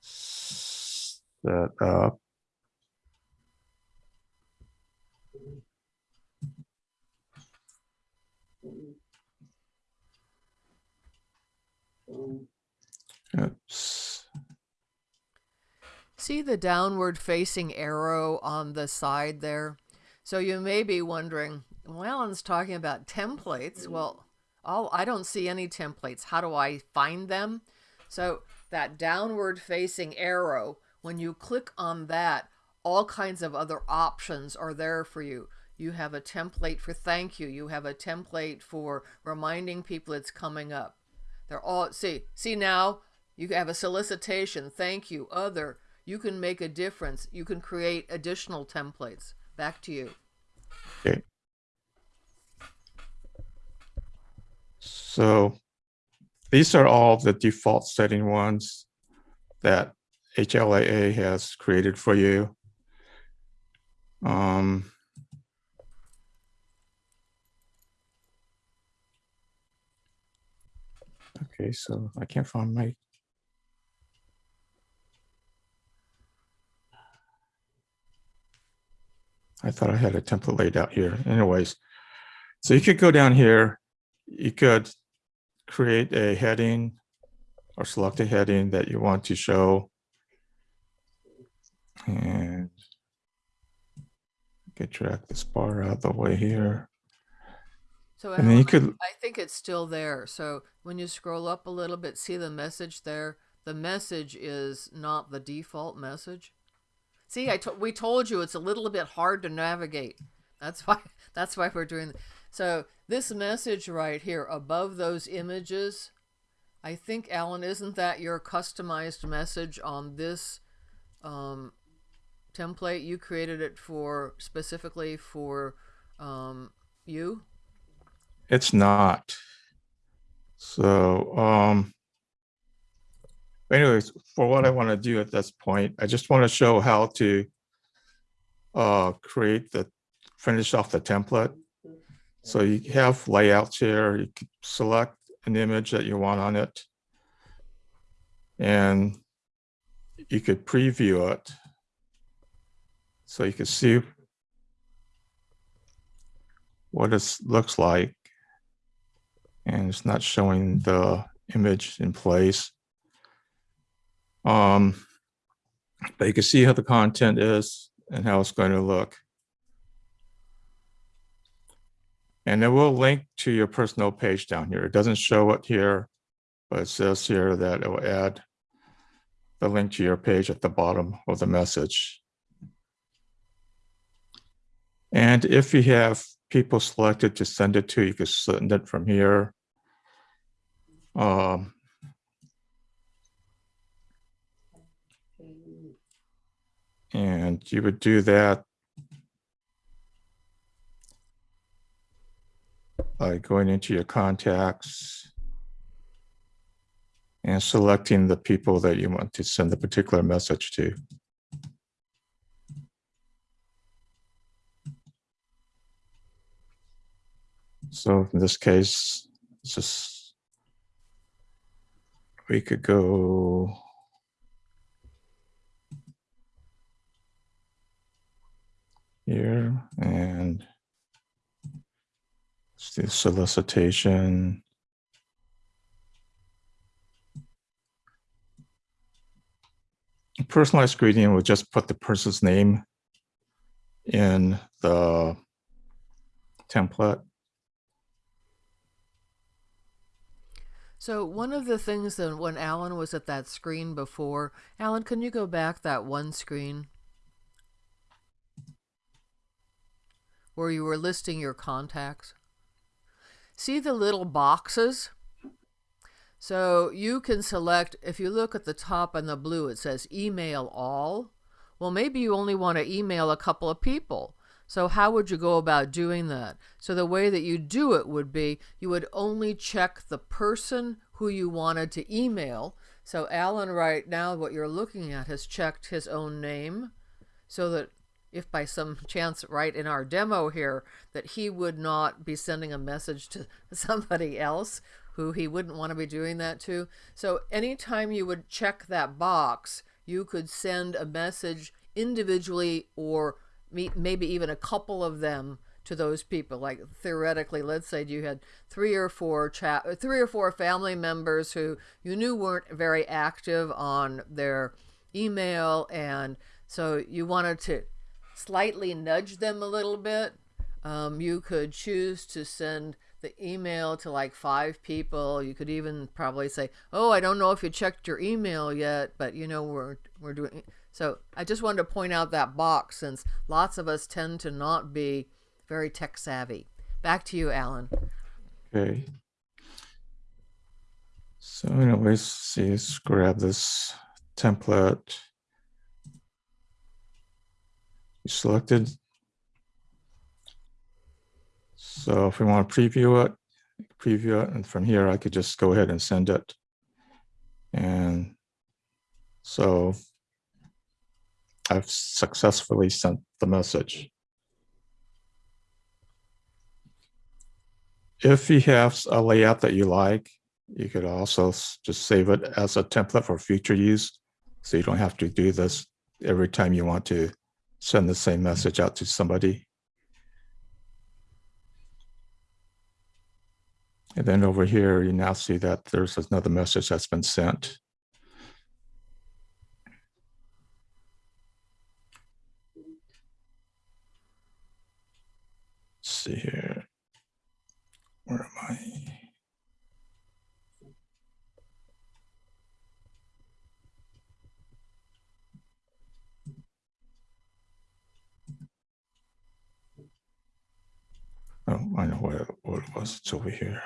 Set up. Oops. See the downward facing arrow on the side there? So you may be wondering, Alan's talking about templates. Mm-hmm. Well, oh, I don't see any templates. How do I find them? So that downward facing arrow, when you click on that, all kinds of other options are there for you. You have a template for thank you. You have a template for reminding people it's coming up. They're all see see now you have a solicitation, thank you, other. You can make a difference. You can create additional templates. Back to you. Okay. So these are all the default setting ones that HLAA has created for you. Um, okay, so I can't find my I thought I had a template laid out here. Anyways, so you could go down here, you could create a heading or select a heading that you want to show. And could drag this bar out of the way here. So And then you could, I think it's still there. So when you scroll up a little bit, see the message there? The message is not the default message. See, I to- we told you it's a little bit hard to navigate. That's why (laughs) that's why we're doing So this message right here above those images, I think Alan, isn't that your customized message on this um, template? You created it for specifically for um, you. it's not. So, um, anyways, for what I want to do at this point, I just want to show how to uh, create the, finish off the template. So you have layouts here, you could select an image that you want on it. And you could preview it. So you can see what it looks like. And it's not showing the image in place. Um, but you can see how the content is and how it's going to look. And it will link to your personal page down here. It doesn't show it here, but it says here that it will add the link to your page at the bottom of the message. And if you have people selected to send it to, you can send it from here. Um, and you would do that by going into your contacts and selecting the people that you want to send the particular message to. So in this case, just we could go here and let's solicitation. Personalized greeting would just put the person's name in the template. So one of the things that when Alan was at that screen before, Alan, can you go back that one screen? where you were listing your contacts? See the little boxes? So you can select, if you look at the top in the blue, it says email all. Well, maybe you only want to email a couple of people. So how would you go about doing that? So the way that you do it would be you would only check the person who you wanted to email. So Alan right now what you're looking at has checked his own name so that if by some chance right in our demo here that he would not be sending a message to (laughs) somebody else who he wouldn't want to be doing that to. So anytime you would check that box, you could send a message individually or maybe even a couple of them to those people like theoretically let's say you had three or four chat three or four family members who you knew weren't very active on their email and so you wanted to slightly nudge them a little bit um, you could choose to send the email to like five people you could even probably say oh i don't know if you checked your email yet but you know we're we're doing so I just wanted to point out that box since lots of us tend to not be very tech savvy. Back to you, Alan. Okay. So anyways, let's grab this template. You selected. So if we want to preview it, preview it, and from here I could just go ahead and send it. And so I've successfully sent the message. If you have a layout that you like, you could also just save it as a template for future use. So you don't have to do this every time you want to send the same message out to somebody. And then over here, you now see that there's another message that's been sent. Let's see here. Where am I? Oh, I know where, what it was. It's over here.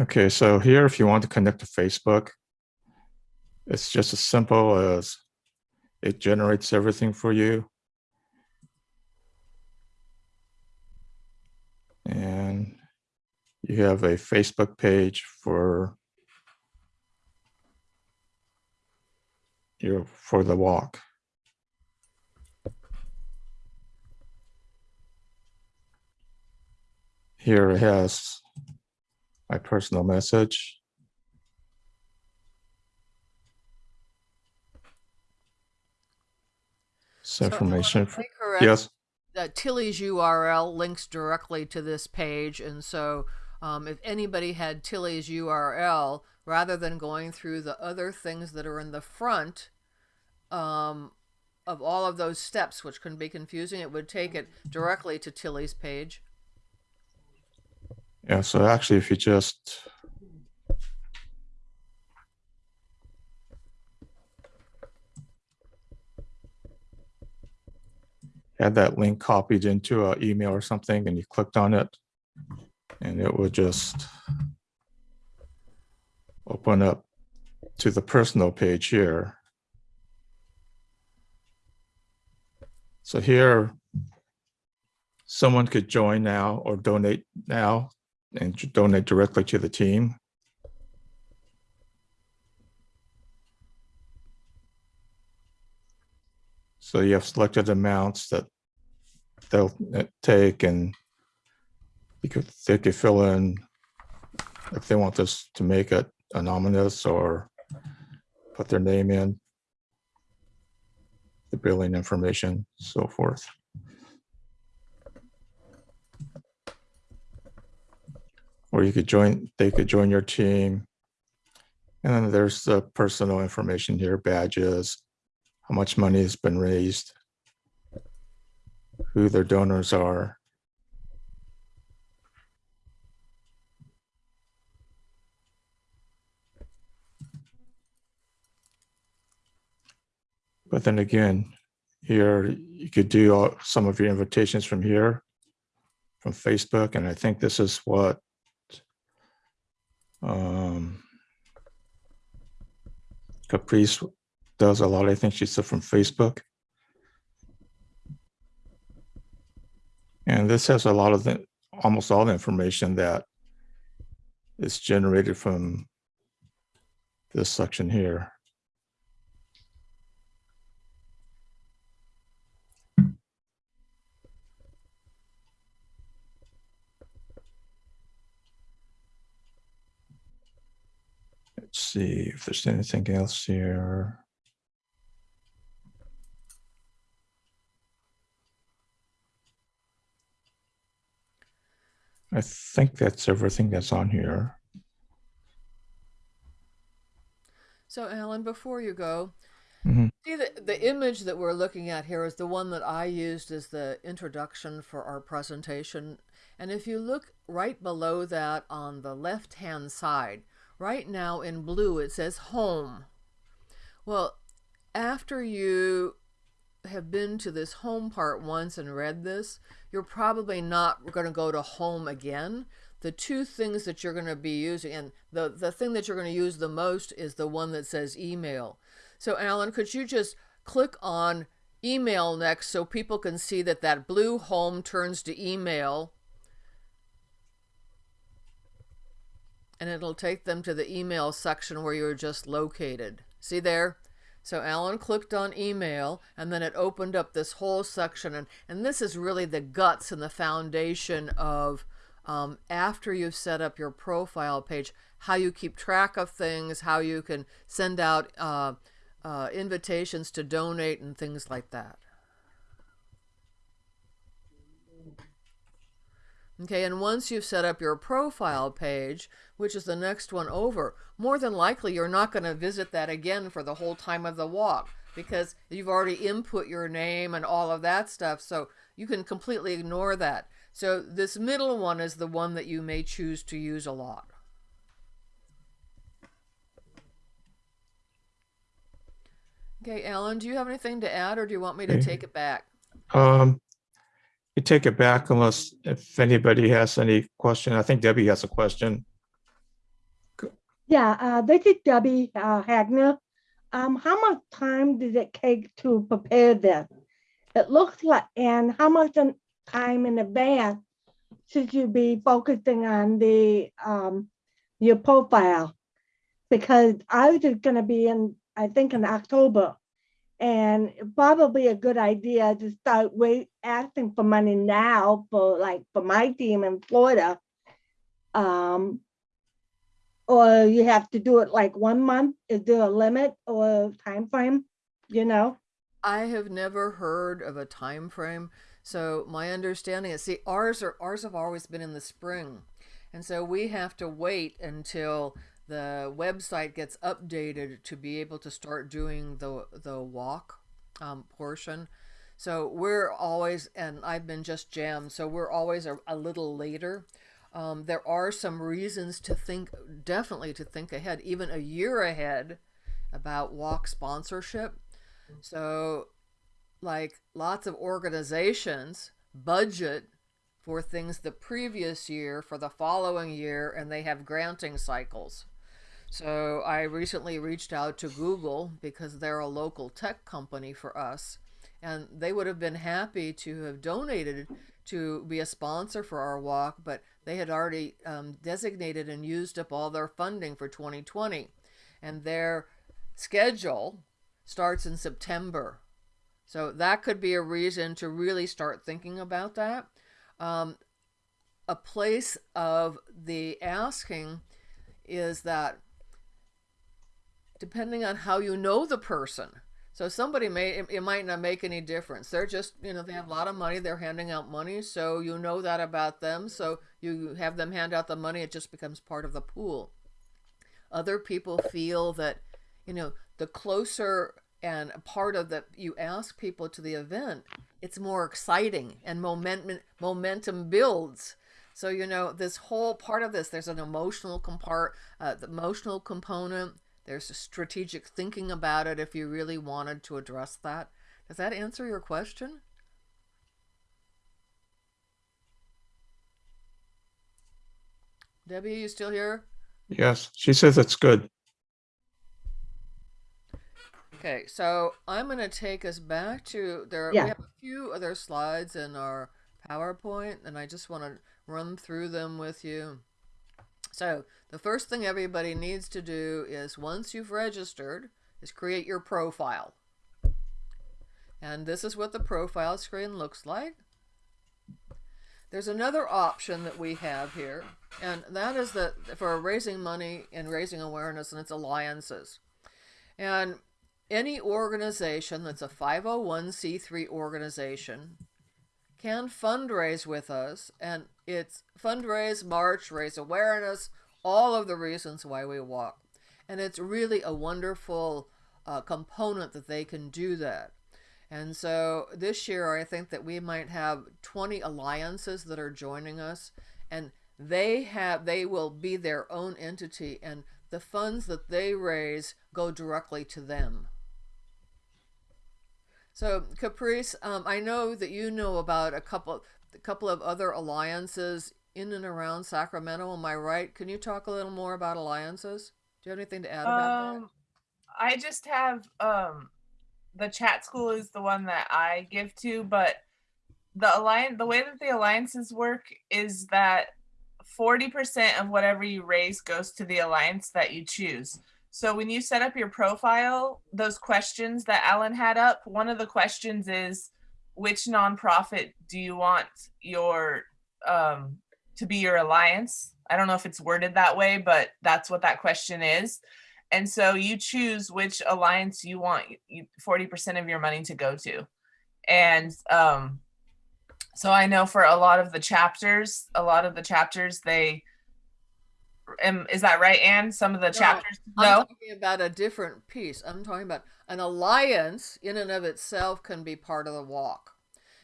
Okay, so here, if you want to connect to Facebook, it's just as simple as it generates everything for you. And you have a Facebook page for your for the walk. Here it has my personal message. So, information. for- correct? Yes, that Tilly's URL links directly to this page, and so um, if anybody had Tilly's URL, rather than going through the other things that are in the front um, of all of those steps, which can be confusing, it would take it directly to Tilly's page. yeah, so actually if you just had that link copied into an email or something and you clicked on it and it would just open up to the personal page here. So here, someone could join now or donate now and donate directly to the team. So you have selected amounts that they'll uh, take and you could, they could fill in if they want this to make it anonymous or put their name in, the billing information, so forth. Or you could join, they could join your team. And then there's the personal information here, badges, how much money has been raised, who their donors are. But then again, here, you could do all- some of your invitations from here, from Facebook, and I think this is what um, Caprice does a lot. I think she said from Facebook. And this has a lot of the, almost all the information that is generated from this section here. Let's see if there's anything else here. I think that's everything that's on here. So, Alan, before you go, Mhm. see the, the image that we're looking at here is the one that I used as the introduction for our presentation. And if you look right below that on the left hand side, right now in blue, it says home. Well, after you have been to this home part once and read this, you're probably not going to go to home again. The two things that you're going to be using, and the, the thing that you're going to use the most is the one that says email. So, Alan, could you just click on email next so people can see that that blue home turns to email? And it'll take them to the email section where you're just located. See there? So Alan clicked on email and then it opened up this whole section. And, and this is really the guts and the foundation of um, after you've set up your profile page, how you keep track of things, how you can send out uh, uh, invitations to donate and things like that. Okay, and once you've set up your profile page, which is the next one over, more than likely you're not going to visit that again for the whole time of the walk because you've already input your name and all of that stuff. So you can completely ignore that. So this middle one is the one that you may choose to use a lot. Okay, Alan, do you have anything to add or do you want me to take it back? Um, take it back unless if anybody has any question. I think Debbie has a question. Yeah, uh, this is Debbie uh, Hagner. Um, how much time did it take to prepare this? It looks like, and how much time in advance should you be focusing on the um, your profile? Because ours is going to be in, I think, in October, and probably a good idea to start wait asking for money now for like for my team in Florida. Um, or you have to do it like one month? Is there a limit or time frame? You know? I have never heard of a time frame. So my understanding is, see, ours are ours have always been in the spring, and so we have to wait until the website gets updated to be able to start doing the the walk um, portion. So we're always, and I've been just jammed, so we're always a, a little later. Um, there are some reasons to think, definitely to think ahead, even a year ahead, about walk sponsorship. So, like lots of organizations budget for things the previous year for the following year, and they have granting cycles. So, I recently reached out to Google because they're a local tech company for us, and they would have been happy to have donated to be a sponsor for our walk, but they had already um, designated and used up all their funding for 2020, and their schedule starts in September. So that could be a reason to really start thinking about that. Um, a place of the asking is that depending on how you know the person. So somebody may it, might not make any difference. They're just you know they have a lot of money. They're handing out money, so you know that about them. So you have them hand out the money. It just becomes part of the pool. Other people feel that you know the closer and part of that you ask people to the event it's more exciting and momentum momentum builds so you know this whole part of this there's an emotional compart uh, the emotional component there's a strategic thinking about it if you really wanted to address that. Does that answer your question? Debbie, you still here? Yes, she says it's good. Okay, so I'm going to take us back to there. Yeah. We have a few other slides in our PowerPoint, and I just want to run through them with you. So the first thing everybody needs to do is once you've registered, is create your profile. And this is what the profile screen looks like. There's another option that we have here, and that is that for raising money and raising awareness, and it's alliances. And any organization that's a 501c3 organization can fundraise with us, and it's fundraise, march, raise awareness, all of the reasons why we walk. And it's really a wonderful uh, component that they can do that. And so this year, I think that we might have 20 alliances that are joining us, and they have they will be their own entity, and the funds that they raise go directly to them. So Caprice, um, I know that you know about a couple a couple of other alliances in and around Sacramento. Am I right? Can you talk a little more about alliances? Do you have anything to add about that? Um, I just have um, the chat school is the one that I give to, but the alliance, the way that the alliances work is that forty percent of whatever you raise goes to the alliance that you choose. So when you set up your profile, those questions that Alan had up, one of the questions is, which nonprofit do you want your um, to be your alliance? I don't know if it's worded that way, but that's what that question is. And so you choose which alliance you want 40% of your money to go to. And um, so I know for a lot of the chapters, a lot of the chapters, they, am, is that right, Anne? Some of the chapters, I'm no? talking about a different piece. I'm talking about an alliance in and of itself can be part of the walk.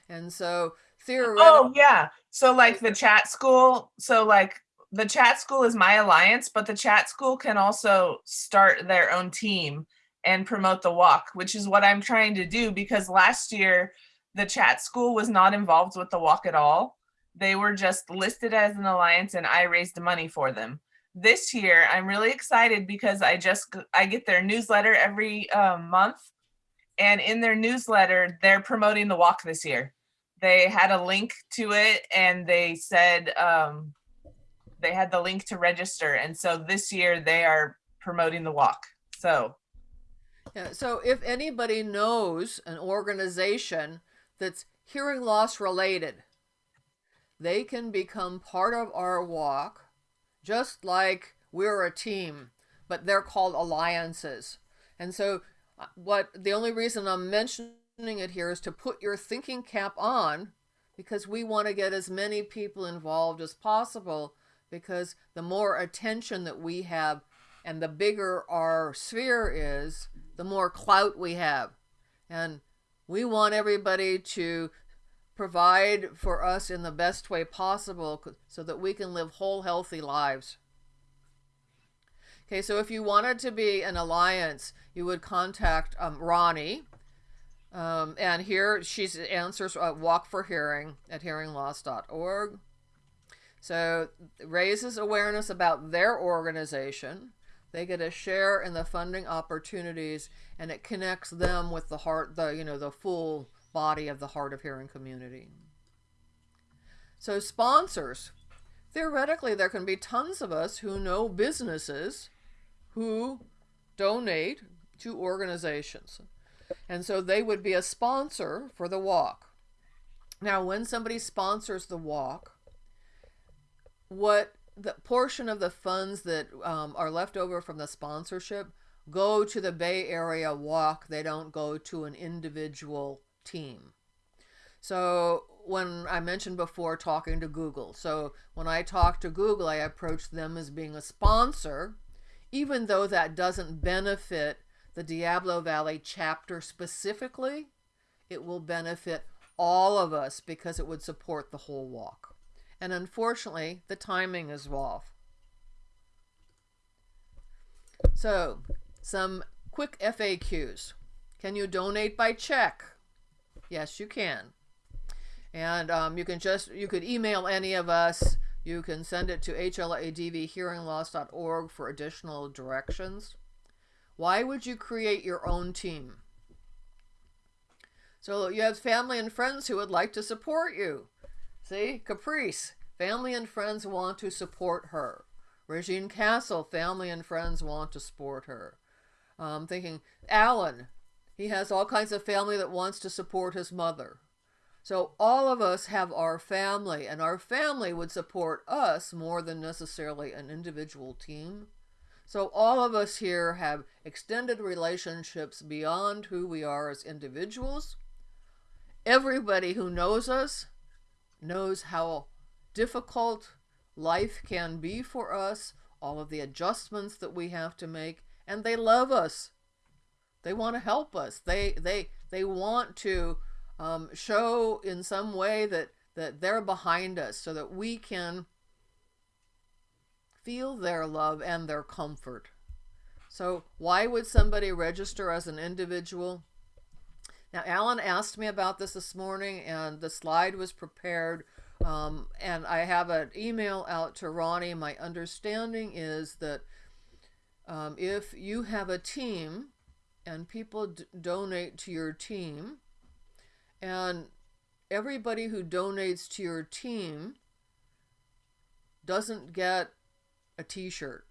And so theoretically, Oh yeah. So like the chat school, so like the chat school is my alliance, but the chat school can also start their own team and promote the walk, which is what I'm trying to do because last year the chat school was not involved with the walk at all. They were just listed as an alliance and I raised money for them. This year, I'm really excited because I just I get their newsletter every um, month and in their newsletter, they're promoting the walk this year they had a link to it and they said um, they had the link to register and so this year they are promoting the walk so Yeah, so if anybody knows an organization that's hearing loss related, they can become part of our walk, just like we're a team, but they're called alliances. And so, uh, what the only reason I'm mentioning it here is to put your thinking cap on because we want to get as many people involved as possible because the more attention that we have and the bigger our sphere is, the more clout we have. And we want everybody to provide for us in the best way possible so that we can live whole, healthy lives. Okay, so if you wanted to be an alliance, you would contact um, Ronnie. Um, and here she's answers uh, Walk for Hearing at hearingloss.org. So raises awareness about their organization. They get a share in the funding opportunities, and it connects them with the heart, the you know the full body of the hard of hearing community. So sponsors, theoretically, there can be tons of us who know businesses who donate to organizations, and so they would be a sponsor for the walk. Now, when somebody sponsors the walk, what the portion of the funds that um, are left over from the sponsorship go to the Bay Area Walk. They don't go to an individual team. So when I mentioned before talking to Google, so when I talk to Google, I approach them as being a sponsor, even though that doesn't benefit the Diablo Valley chapter specifically, it will benefit all of us because it would support the whole walk. And unfortunately, the timing is off. So, some quick FAQs. Can you donate by check? Yes, you can. And um, you can just you could email any of us. You can send it to hladvhearingloss.org for additional directions. Why would you create your own team? So you have family and friends who would like to support you. See, Caprice, family and friends want to support her. Regine Castle, family and friends want to support her. Um, thinking Alan, he has all kinds of family that wants to support his mother. So all of us have our family, and our family would support us more than necessarily an individual team. So all of us here have extended relationships beyond who we are as individuals. Everybody who knows us knows how difficult life can be for us, all of the adjustments that we have to make, and they love us. They want to help us. They they they want to um, show in some way that that they're behind us, so that we can feel their love and their comfort. So why would somebody register as an individual? Now, Alan asked me about this this morning, and the slide was prepared. Um, and I have an email out to Ronnie. My understanding is that um, if you have a team and people donate to your team, and everybody who donates to your team doesn't get a t shirt.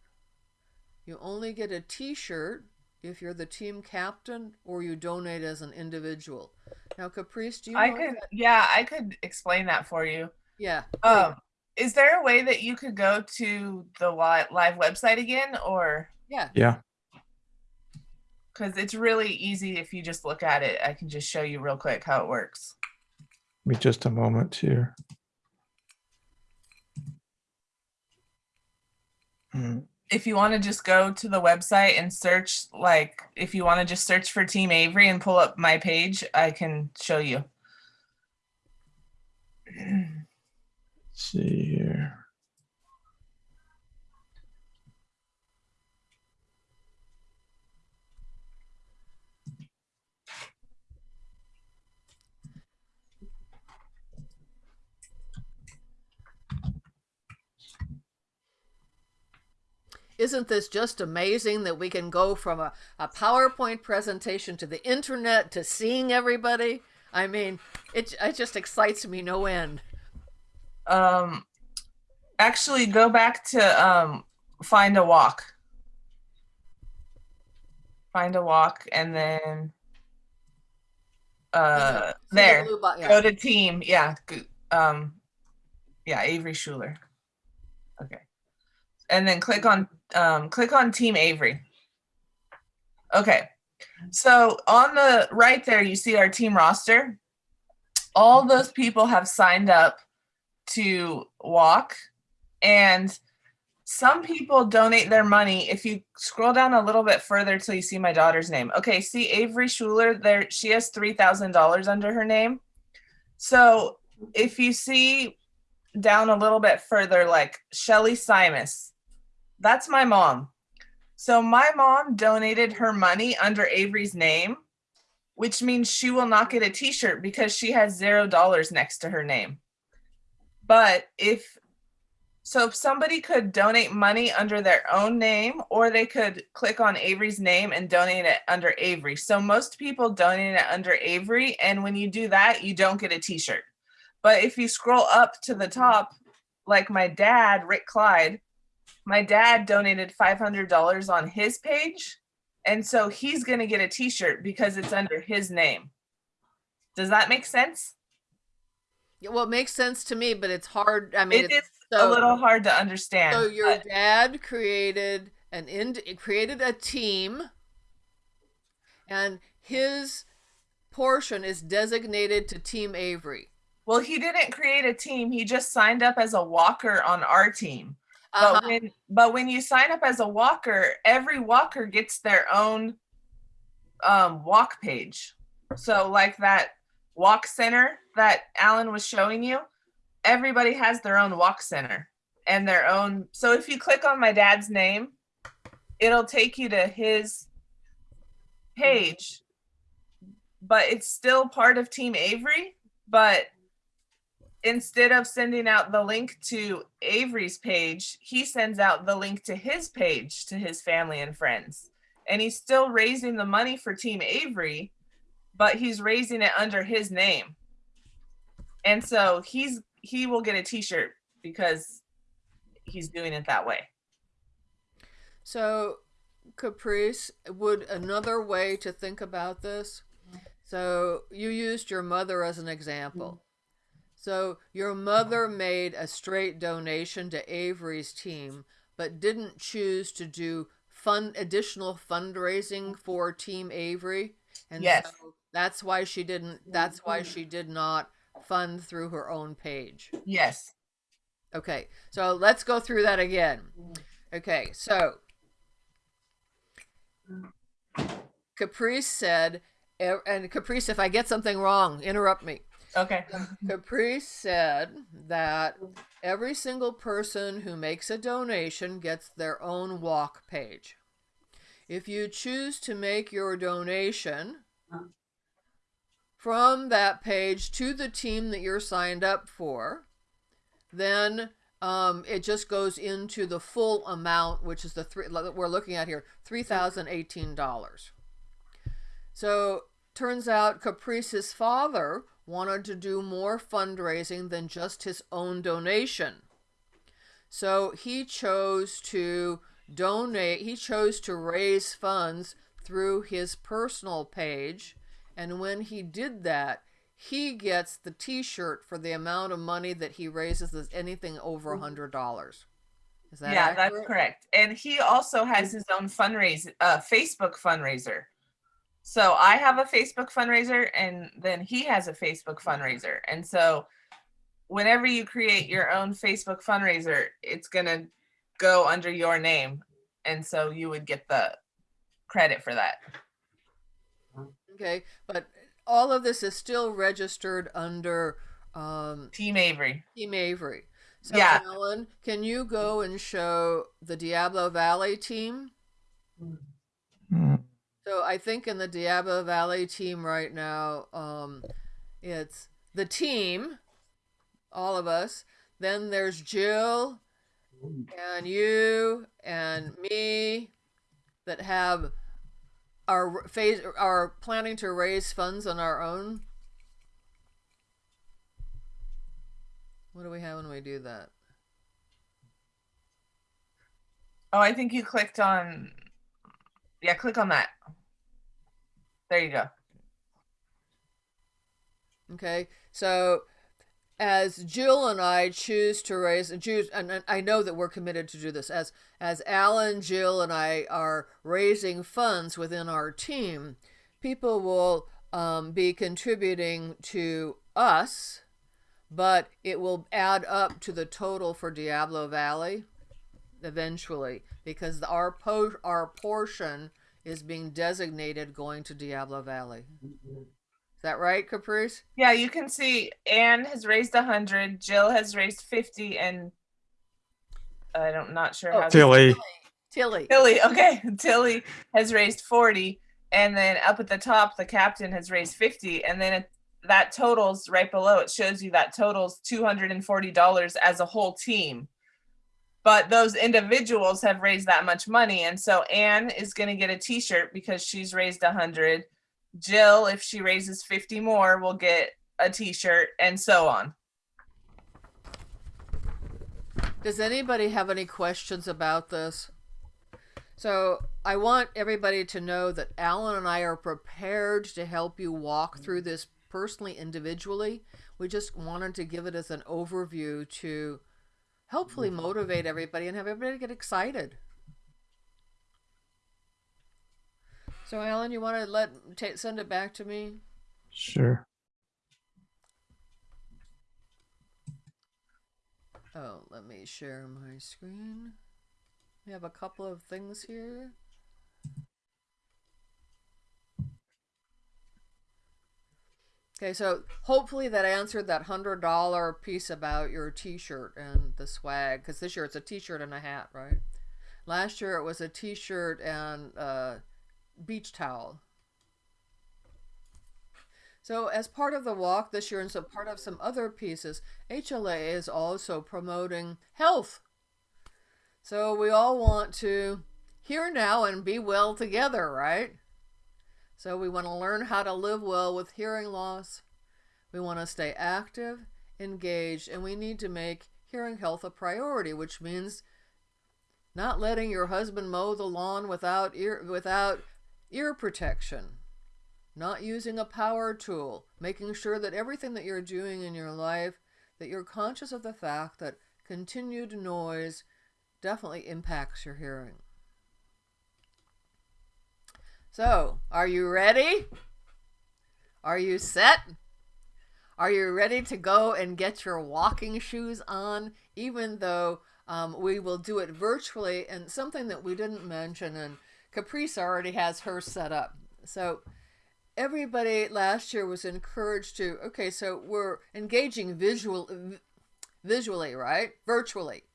You only get a t shirt if you're the team captain or you donate as an individual. Now, Caprice, do you I know? could, yeah, I could explain that for you. Yeah. Um, is there a way that you could go to the live website again, or yeah. Yeah. because it's really easy if you just look at it? I can just show you real quick how it works. Give me just a moment here. Hmm, If you want to just go to the website and search, like, if you want to just search for Team Avery and pull up my page, I can show you. (clears throat) Let's see Isn't this just amazing that we can go from a, a PowerPoint presentation to the internet to seeing everybody? I mean, it, it just excites me no end. Um, actually, go back to um, find a walk. Find a walk, and then uh, the there. bo- yeah. Go to team. Yeah. Um, yeah, Avery Schuler. And then click on um, click on Team Avery. Okay. So on the right there, you see our team roster. All those people have signed up to walk, and some people donate their money. If you scroll down a little bit further till you see my daughter's name. Okay, see Avery Schuler there. She has three thousand dollars under her name. So if you see down a little bit further, like Shelly Simus, that's my mom. So my mom donated her money under Avery's name, which means she will not get a t-shirt because she has zero dollars next to her name. But if so if somebody could donate money under their own name or they could click on Avery's name and donate it under Avery. So most people donate it under Avery and when you do that, you don't get a t-shirt. But if you scroll up to the top, like my dad, Rick Clyde, my dad donated $500 on his page. And so he's going to get a t shirt because it's under his name. Does that make sense? Yeah, Well, it makes sense to me, but it's hard. I mean, It it's is a little hard to understand. So your but- dad created an ind- created a team, and his portion is designated to Team Avery. well, he didn't create a team. He just signed up as a walker on our team. Uh-huh. But when but when you sign up as a walker, every walker gets their own um, walk page. So like that walk center that Alan was showing you, everybody has their own walk center and their own. So if you click on my dad's name, it'll take you to his page, but it's still part of Team Avery. But instead of sending out the link to Avery's page, he sends out the link to his page to his family and friends. And he's still raising the money for Team Avery, but he's raising it under his name. And so he's he will get a t-shirt because he's doing it that way. So, Caprice, would another way to think about this? So, you used your mother as an example. So, your mother made a straight donation to Avery's team, but didn't choose to do fun additional fundraising for Team Avery. And Yes. so that's why she didn't that's why she mm-hmm. did not fund through her own page. Yes. Okay, so let's go through that again. Mm-hmm. Okay, so Caprice said, and Caprice, if I get something wrong, interrupt me. Okay. Caprice said that every single person who makes a donation gets their own walk page. If you choose to make your donation from that page to the team that you're signed up for, then um, it just goes into the full amount, which is the three that we're looking at here, three thousand eighteen dollars. So turns out Caprice's father wanted to do more fundraising than just his own donation. So he chose to donate, he chose to raise funds through his personal page. And when he did that, he gets the t shirt for the amount of money that he raises that's anything over a hundred dollars. Is that yeah, accurate? that's correct. And he also has his own fundraiser, uh, Facebook fundraiser. So I have a Facebook fundraiser, and then he has a Facebook fundraiser. And so, whenever you create your own Facebook fundraiser, it's gonna go under your name, and so you would get the credit for that. Okay, but all of this is still registered under um, Team Avery. Team Avery. So, Yeah. Alan, can you go and show the Diablo Valley team? Mm, So I think in the Diablo Valley team right now, um, it's the team, all of us. Then there's Jill and you and me that have are phase are planning to raise funds on our own. What do we have when we do that? Oh, I think you clicked on. Yeah, click on that. There you go. Okay, so as Jill and I choose to raise and choose, and I know that we're committed to do this. As as Alan, Jill, and I are raising funds within our team, people will um, be contributing to us, but it will add up to the total for Diablo Valley eventually because our po- our portion is being designated going to Diablo Valley. Is that right, Caprice? Yeah, you can see Anne has raised a hundred, Jill has raised fifty, and I don't not sure Oh, how Tilly, Tilly. Tilly. Okay, (laughs) Tilly has raised forty, and then up at the top, the captain has raised fifty, and then it, that totals right below. It shows you that totals two hundred and forty dollars as a whole team. But those individuals have raised that much money, and so Anne is going to get a T-shirt because she's raised a hundred. Jill, if she raises fifty more, will get a T-shirt, and so on. Does anybody have any questions about this? So I want everybody to know that Alan and I are prepared to help you walk through this personally, individually. We just wanted to give it as an overview to hopefully mm. motivate everybody and have everybody get excited. So Alan, you want to let send it back to me? sure. Oh, let me share my screen. We have a couple of things here. Okay, so hopefully that answered that hundred dollar piece about your T-shirt and the swag. Because this year it's a T-shirt and a hat, right? Last year it was a T-shirt and a beach towel. So, as part of the walk this year, and so part of some other pieces, HLAA is also promoting health. So, we all want to hear now and be well together, right? So, we want to learn how to live well with hearing loss. We want to stay active, engaged, and we need to make hearing health a priority, which means not letting your husband mow the lawn without ear without ear protection not using a power tool making sure that everything that you're doing in your life that you're conscious of the fact that continued noise definitely impacts your hearing so are you ready? Are you set? Are you ready to go and get your walking shoes on? Even though um, we will do it virtually and something that we didn't mention and caprice already has her set up. So everybody last year was encouraged to okay so we're engaging visual visually right? Virtually.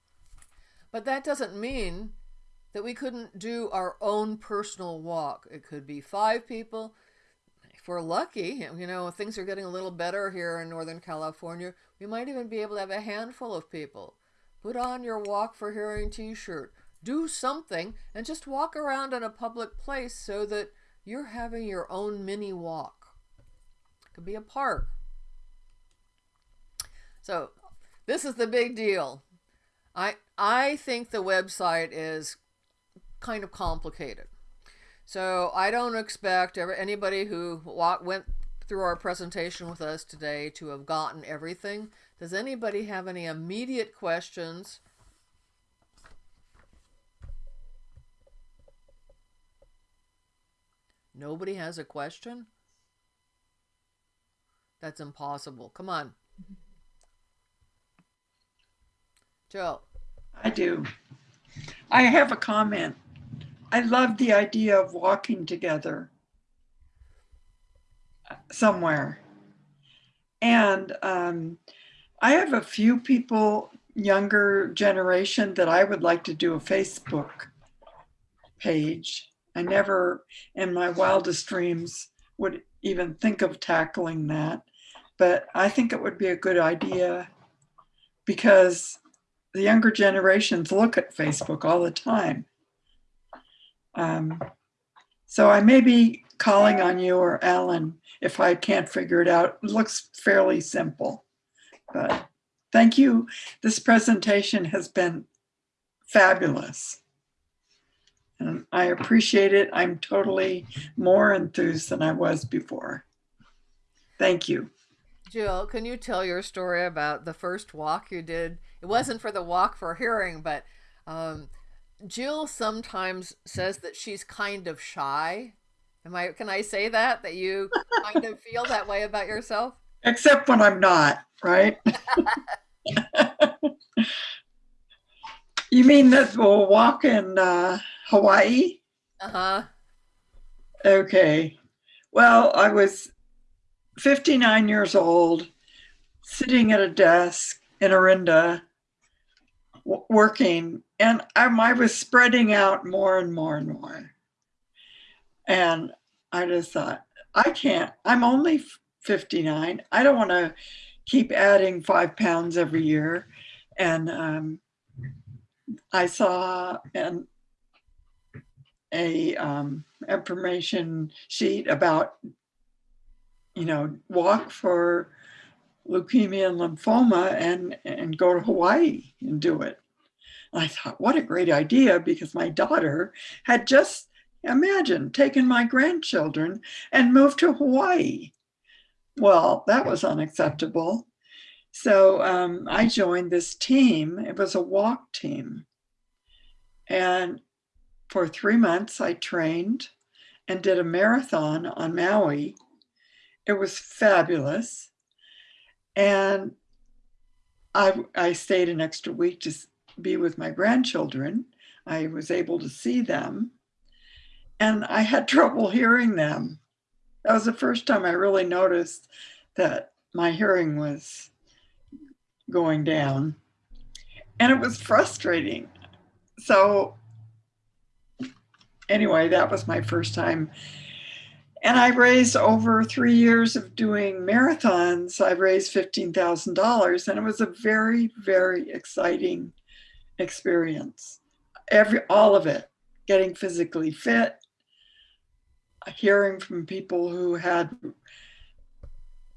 But that doesn't mean that we couldn't do our own personal walk it could be five people if we're lucky you know things are getting a little better here in northern california we might even be able to have a handful of people Put on your Walk for Hearing t shirt. Do something and just walk around in a public place so that you're having your own mini walk. It could be a park. So, this is the big deal. I I think the website is kind of complicated. So, I don't expect ever anybody who went through our presentation with us today to have gotten everything. Does anybody have any immediate questions? Nobody has a question? That's impossible. Come on. Joe. I do. I have a comment. I love the idea of walking together somewhere. And um, I have a few people, younger generation, that I would like to do a Facebook page. I never, in my wildest dreams, would even think of tackling that. But I think it would be a good idea because the younger generations look at Facebook all the time. Um, so I may be calling on you or Alan if I can't figure it out. It looks fairly simple. But thank you. This presentation has been fabulous. And I appreciate it. I'm totally more enthused than I was before. Thank you. Jill, can you tell your story about the first walk you did? It wasn't for the walk for hearing, but um, Jill sometimes says that she's kind of shy. Am I? Can I say that that you kind of feel that way about yourself? Except when I'm not, right? you mean that we'll walk in uh, Hawaii? Uh huh. Okay. Well, I was 59 years old, sitting at a desk in Orinda, w- working, and I, I was spreading out more and more and more. And I just thought, I can't, I'm only 59. I don't want to keep adding five pounds every year. And um, I saw an a um, information sheet about, you know, walk for leukemia and lymphoma and, and go to Hawaii and do it. And I thought, what a great idea because my daughter had just, imagine, taken my grandchildren and moved to Hawaii. Well, that was unacceptable. So um, I joined this team. It was a walk team. And for three months, I trained and did a marathon on Maui. It was fabulous. And I, I stayed an extra week to be with my grandchildren. I was able to see them. And I had (laughs) trouble hearing them. That was the first time I really noticed that my hearing was going down. And it was frustrating. So anyway, that was my first time. And I raised over three years of doing marathons, I raised $15,000 and it was a very, very exciting experience. Every, all of it, getting physically fit, hearing from people who had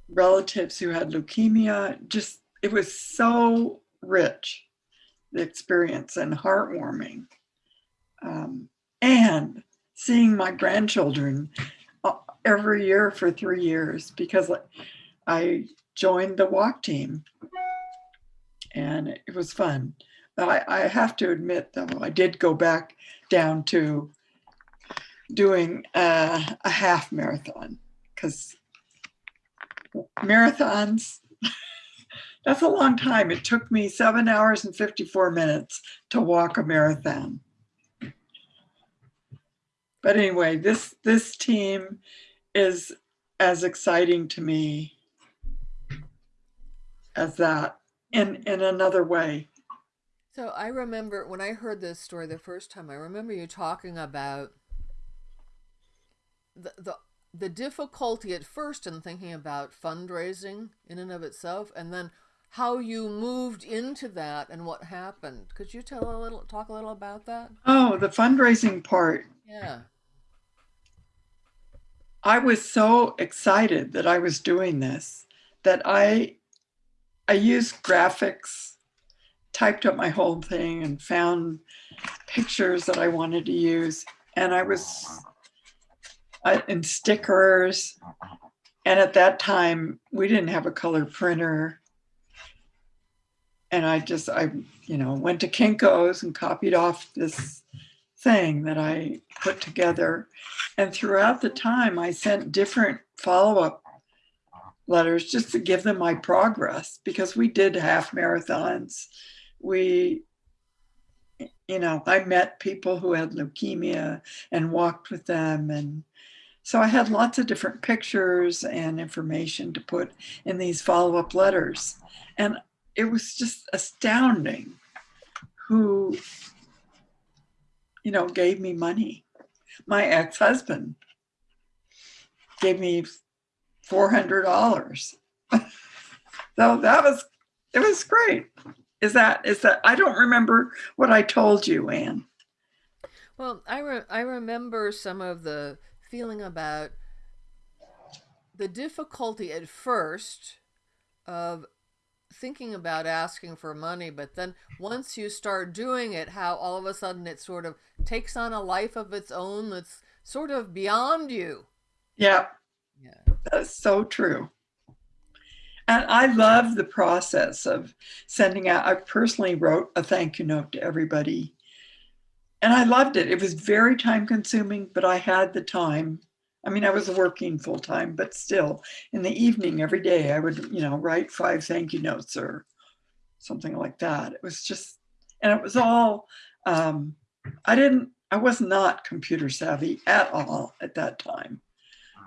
relatives who had leukemia, just, it was so rich, the experience and heartwarming. Um, and seeing my grandchildren every year for three years because I joined the walk team and it was fun. I, I have to admit though, I did go back down to doing uh, a half marathon because marathons, (laughs) that's a long time. It took me seven hours and 54 minutes to walk a marathon. But anyway, this this team is as exciting to me as that in in another way. So I remember when I heard this story the first time, I remember you talking about the the the difficulty at first in thinking about fundraising in and of itself, and then how you moved into that and what happened. Could you tell a little, talk a little about that? Oh, the fundraising part. Yeah. I was so excited that I was doing this that I I used graphics, typed up my whole thing and found pictures that I wanted to use. And I was uh, I, and stickers. And at that time, we didn't have a color printer. And I just, I, you know, went to Kinko's and copied off this thing that I put together. And throughout the time, I sent different follow-up letters just to give them my progress because we did half marathons. We, you know, I met people who had leukemia and walked with them. And so I had lots of different pictures and information to put in these follow-up letters. And it was just astounding who, you know, gave me money. My ex-husband gave me $400. (laughs) so that was, it was great. Is that, is that, I don't remember what I told you, Anne. Well, I, re- I remember some of the feeling about the difficulty at first of thinking about asking for money, but then once you start doing it, how all of a sudden it sort of takes on a life of its own that's sort of beyond you. Yeah. Yeah. That's so true. And I love the process of sending out. I personally wrote a thank you note to everybody. And I loved it. It was very time consuming, but I had the time. I mean, I was working full time, but still in the evening every day, I would, you know, write five thank you notes or something like that. It was just, and it was all, um, I didn't, I was not computer savvy at all at that time.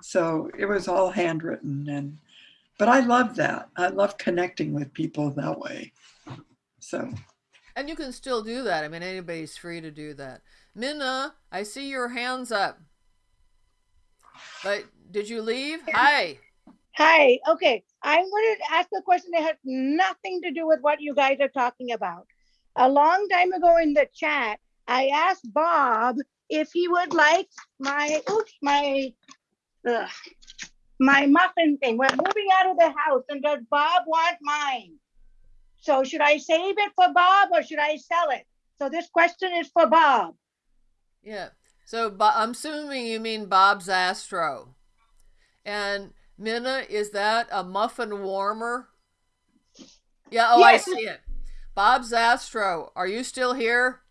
So it was all handwritten and, but I love that. I love connecting with people that way. So. And you can still do that. I mean, anybody's free to do that. Minna, I see your hands up. But did you leave? Hi. Hi, okay. I wanted to ask a question that has nothing to do with what you guys are talking about. A long time ago in the chat, I asked Bob if he would like my, oops, my, ugh, my muffin thing. We're moving out of the house and does Bob want mine? So should I save it for Bob or should I sell it? So this question is for Bob. Yeah. So Bo- I'm assuming you mean Bob's Astro. And Minna, is that a muffin warmer? Yeah, oh, Yes. I see it. Bob's Astro, are you still here?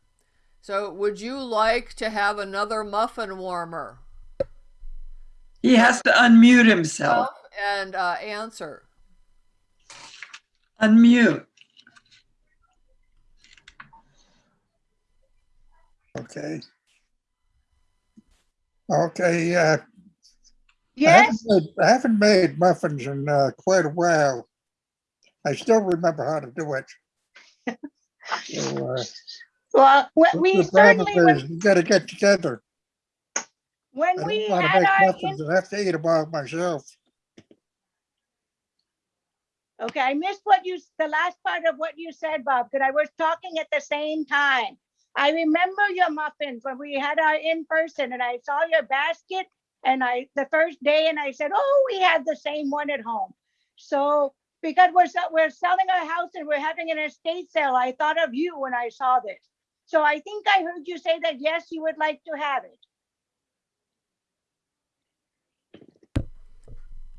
So would you like to have another muffin warmer? He has to unmute himself. And uh, answer. Unmute. Okay. Okay, uh, I Yes, haven't made, I haven't made muffins in uh, quite a while. I still remember how to do it. So, uh, well, we- we the problem certainly, would- You gotta get together. When don't we to had our, in- muffins. I have to eat them all myself. okay, I missed what you, the last part of what you said, Bob, because I was talking at the same time. I remember your muffins when we had our in-person and I saw your basket and I, the first day and I said, oh, we have the same one at home. So, because we're, we're selling our house and we're having an estate sale, I thought of you when I saw this. So I think I heard you say that, yes, you would like to have it.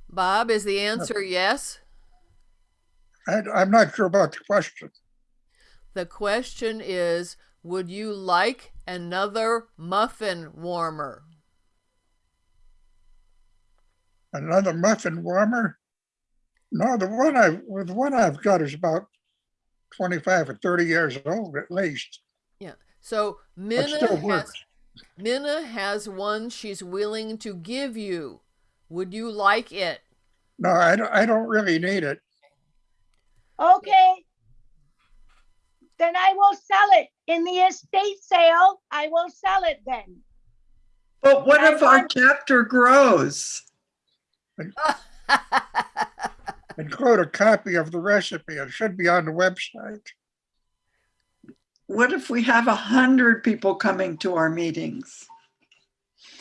Bob, is the answer yes? I, I'm not sure about the question. The question is Would you like another muffin warmer? Another muffin warmer? No, the one I, well, the one I've got is about twenty-five or thirty years old at least. Yeah. So Minna has. Minna has one she's willing to give you. Would you like it? No, I don't, I don't really need it. Okay. Then I will sell it in the estate sale. I will sell it then. But what I if our chapter grows? (laughs) Include a copy of the recipe. It should be on the website. What if we have a hundred people coming to our meetings?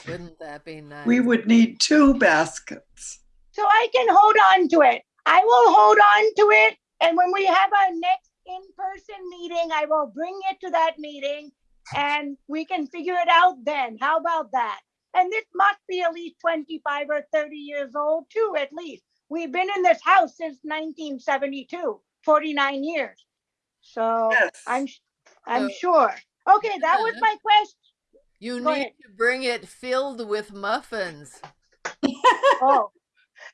Wouldn't that be nice? We would need two baskets. So I can hold on to it. I will hold on to it. And when we have our next in-person meeting, I will bring it to that meeting and we can figure it out then. How about that? And this must be at least 25 or 30 years old too, at least. We've been in this house since 1972, 49 years. So Yes. I'm, s- I'm So- sure. Okay, that was my question. you go need ahead. to bring it filled with muffins. (laughs) Oh,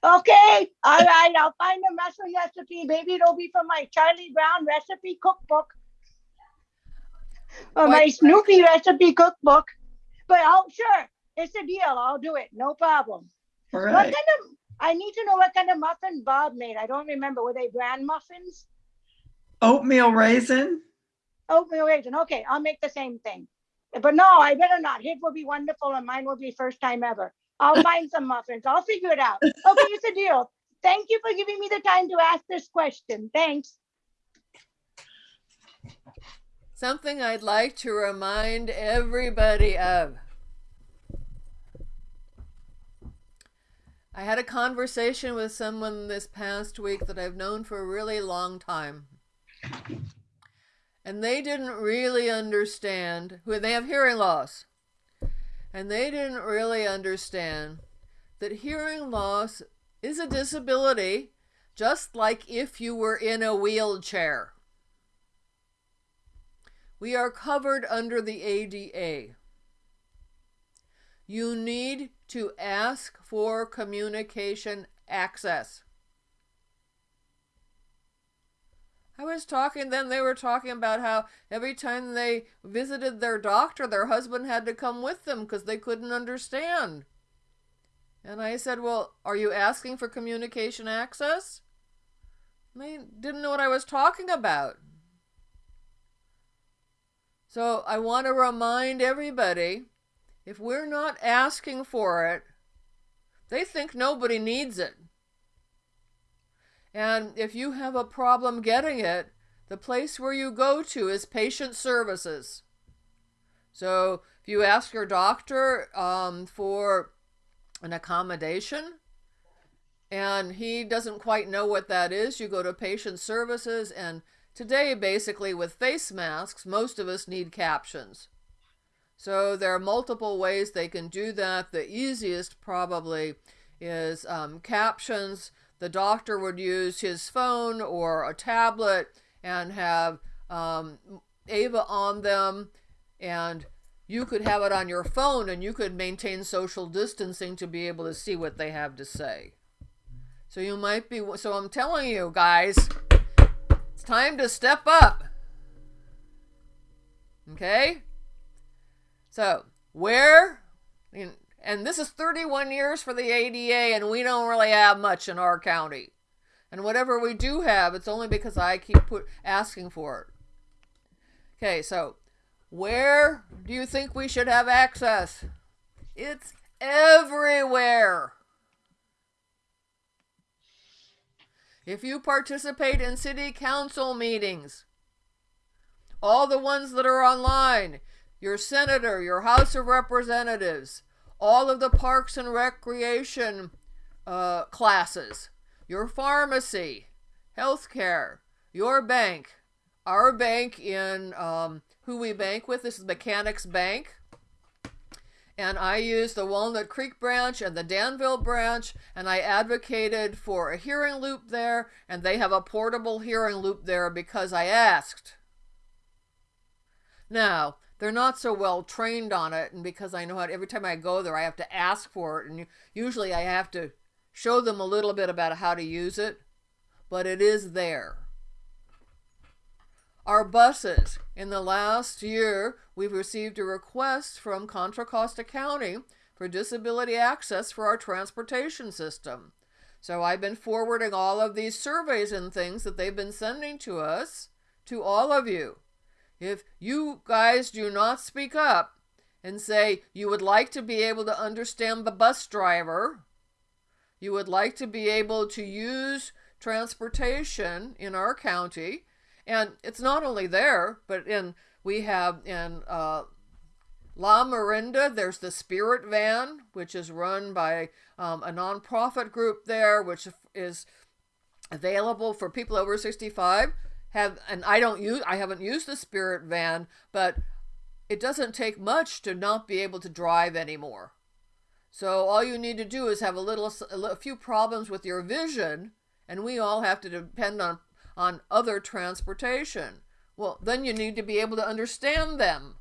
okay. All right. I'll find a mushroom recipe. Maybe it'll be from my Charlie Brown recipe cookbook or my Quite Snoopy recipe cookbook. But oh, sure, it's a deal. I'll do it. No problem. All What kind of? I need to know what kind of muffin Bob made. I don't remember. Were they bran muffins? Oatmeal raisin? Oatmeal raisin. Okay, I'll make the same thing. But no, I better not. His will be wonderful and mine will be first time ever. I'll find some muffins. I'll figure it out. Okay, it's a deal. Thank you for giving me the time to ask this question. Thanks. Something I'd like to remind everybody of. I had a conversation with someone this past week that I've known for a really long time. And they didn't really understand who they have hearing loss. And they didn't really understand that hearing loss is a disability, just like if you were in a wheelchair. We are covered under the ADA. You need to ask for communication access. I was talking then, they were talking about how every time they visited their doctor, their husband had to come with them because they couldn't understand. And I said, Well, are you asking for communication access? They didn't know what I was talking about. So I want to remind everybody if we're not asking for it, they think nobody needs it. And if you have a problem getting it, the place where you go to is patient services. So if you ask your doctor um, for an accommodation and he doesn't quite know what that is, you go to patient services. And today, basically, with face masks, most of us need captions. So there are multiple ways they can do that. The easiest probably is um, captions. The doctor would use his phone or a tablet and have um, Ava on them, and you could have it on your phone and you could maintain social distancing to be able to see what they have to say. So you might be, so I'm telling you guys, it's time to step up. Okay? So, where, and this is 31 years for the ADA, and we don't really have much in our county. And whatever we do have, it's only because I keep put, asking for it. Okay, so where do you think we should have access? It's everywhere. If you participate in city council meetings, all the ones that are online, your senator, your House of Representatives, all of the parks and recreation uh, classes, your pharmacy, healthcare, your bank, our bank in um, who we bank with. This is Mechanics Bank. And I used the Walnut Creek branch and the Danville branch, and I advocated for a hearing loop there, and they have a portable hearing loop there because I asked. Now, they're not so well trained on it, and because I know how every time I go there, I have to ask for it, and usually I have to show them a little bit about how to use it, but it is there. Our buses. In the last year, we've received a request from Contra Costa County for disability access for our transportation system. So I've been forwarding all of these surveys and things that they've been sending to us to all of you. If you guys do not speak up and say you would like to be able to understand the bus driver, you would like to be able to use transportation in our county, and it's not only there, but in we have in uh, Lamorinda, there's the Spirit Van, which is run by um, a nonprofit group there, which is available for people over 65. Have and I don't use I haven't used the Spirit Van, but it doesn't take much to not be able to drive anymore. So all you need to do is have a little a few problems with your vision, and we all have to depend on on other transportation. Well, then you need to be able to understand them.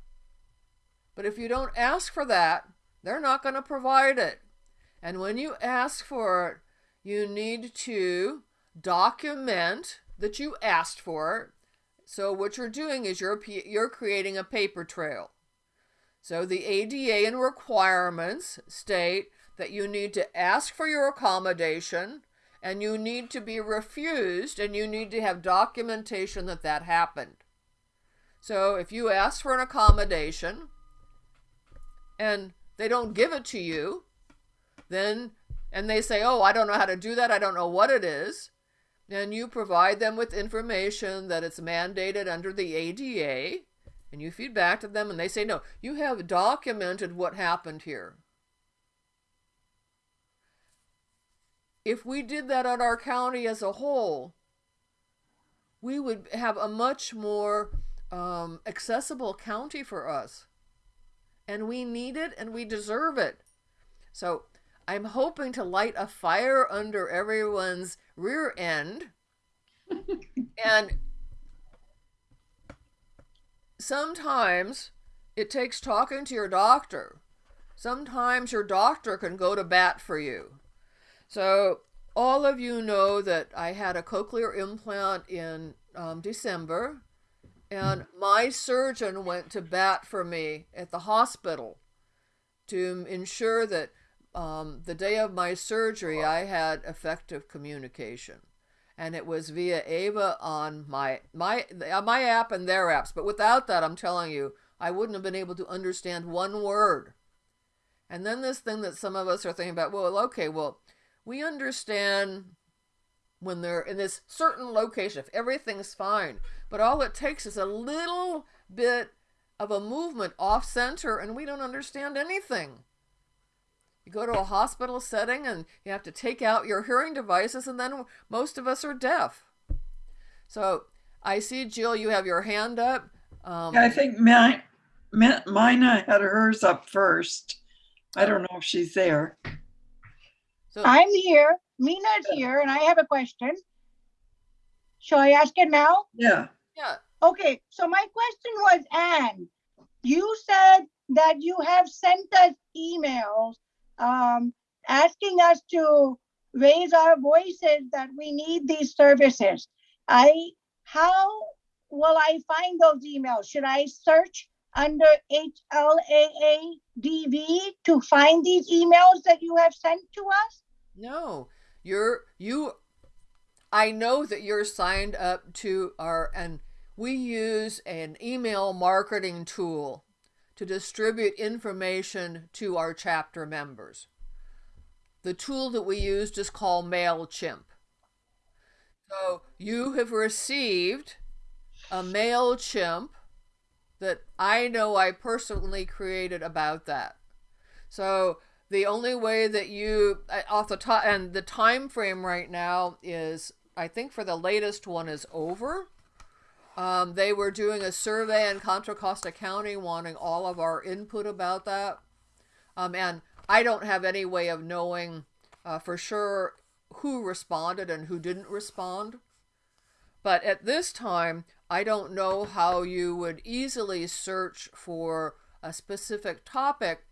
But if you don't ask for that, they're not going to provide it. And when you ask for it, you need to document that you asked for. So what you're doing is you're you're creating a paper trail. So the ADA and requirements state that you need to ask for your accommodation and you need to be refused and you need to have documentation that that happened. So if you ask for an accommodation and they don't give it to you, then and they say, "Oh, I don't know how to do that. I don't know what it is." Then you provide them with information that it's mandated under the ADA and you feed back to them and they say, "No, you have documented what happened here." if we did that on our county as a whole, we would have a much more um, accessible county for us. And we need it and we deserve it. So I'm hoping to light a fire under everyone's rear end. (laughs) and sometimes it takes talking to your doctor. Sometimes your doctor can go to bat for you. So all of you know that I had a cochlear implant in um, December, and my surgeon went to bat for me at the hospital to ensure that um, the day of my surgery I had effective communication. And it was via Ava on my my my app and their apps. But without that, I'm telling you, I wouldn't have been able to understand one word. And then this thing that some of us are thinking about, well, okay, well, we understand when they're in this certain location, if everything's fine, but all it takes is a little bit of a movement off center and we don't understand anything. You go to a hospital setting and you have to take out your hearing devices, and then most of us are deaf. So I see, Jill, you have your hand up. Um, I think my, Mina had hers up first. I don't know if she's there. so I'm here. Mina's here, and I have a question. Shall I ask it now? Yeah. yeah, Okay, so my question was, Anne, you said that you have sent us emails um, asking us to raise our voices that we need these services. I, how will I find those emails? Should I search under HLAADV to find these emails that you have sent to us? No, you're you. I know that you're signed up to our, and we use an email marketing tool to distribute information to our chapter members. The tool that we used is called MailChimp. So you have received a MailChimp that I know I personally created about that. So the only way that you uh, off the top and the time frame right now is I think for the latest one is over. Um, they were doing a survey in Contra Costa County wanting all of our input about that. Um, and I don't have any way of knowing uh, for sure who responded and who didn't respond. But at this time, I don't know how you would easily search for a specific topic.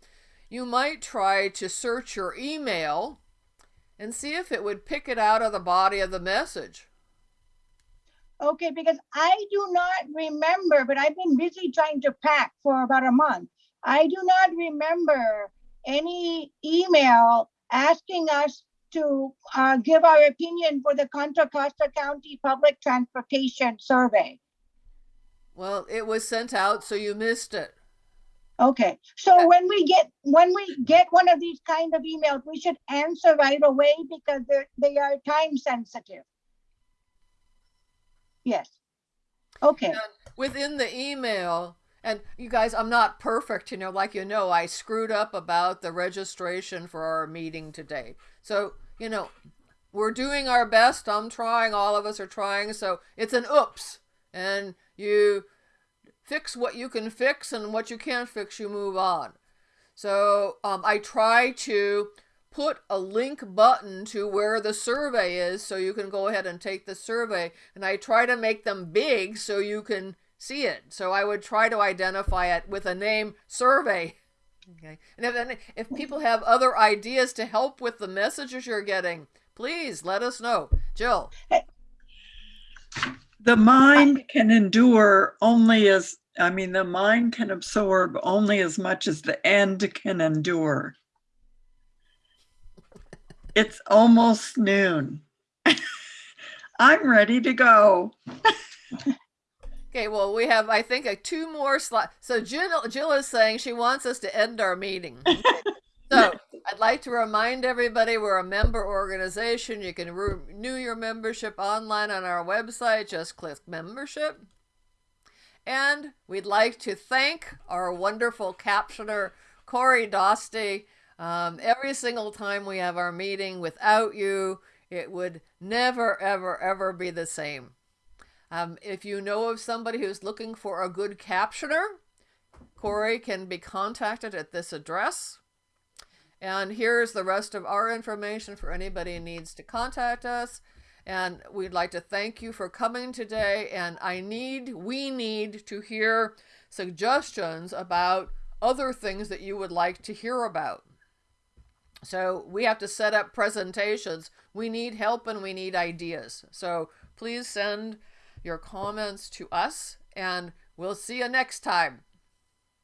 You might try to search your email and see if it would pick it out of the body of the message. Okay, because I do not remember, but I've been busy trying to pack for about a month. I do not remember any email asking us to uh, give our opinion for the Contra Costa County Public Transportation Survey. Well, it was sent out, so you missed it. Okay, so when we get, when we get one of these kind of emails, we should answer right away because they are time sensitive. Yes. Okay, And within the email, and you guys, I'm not perfect, you know, like you know, I screwed up about the registration for our meeting today. So, you know, we're doing our best. I'm trying, all of us are trying. So it's an oops. And you fix what you can fix, and what you can't fix, you move on. So um, I try to put a link button to where the survey is so you can go ahead and take the survey. And I try to make them big so you can see it. So I would try to identify it with a name survey. Okay. And if, if people have other ideas to help with the messages you're getting, please let us know. Jill. The mind can endure only as, I mean, the mind can absorb only as much as the end can endure. It's almost noon. (laughs) I'm ready to go. (laughs) Okay, well, we have, I think, a two more slides. So Jill, Jill is saying she wants us to end our meeting. (laughs) So I'd like to remind everybody we're a member organization. You can renew your membership online on our website. Just click membership. And we'd like to thank our wonderful captioner, Corey Dosty. Um, every single time we have our meeting, without you, it would never, ever, ever be the same. Um, if you know of somebody who's looking for a good captioner, Corey can be contacted at this address. And here's the rest of our information for anybody who needs to contact us. And we'd like to thank you for coming today. And I need, we need to hear suggestions about other things that you would like to hear about. So we have to set up presentations. We need help and we need ideas. So please send your comments to us and we'll see you next time.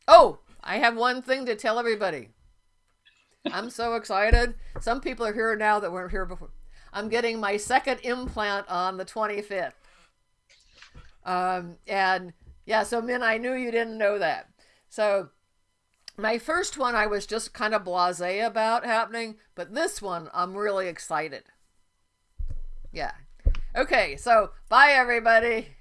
Oh, I have one thing to tell everybody. I'm so excited. Some people are here now that weren't here before. I'm getting my second implant on the 25th. Um, and yeah, so Min, I knew you didn't know that. So my first one I was just kind of blasé about happening, but this one I'm really excited. Yeah. Okay, so bye everybody.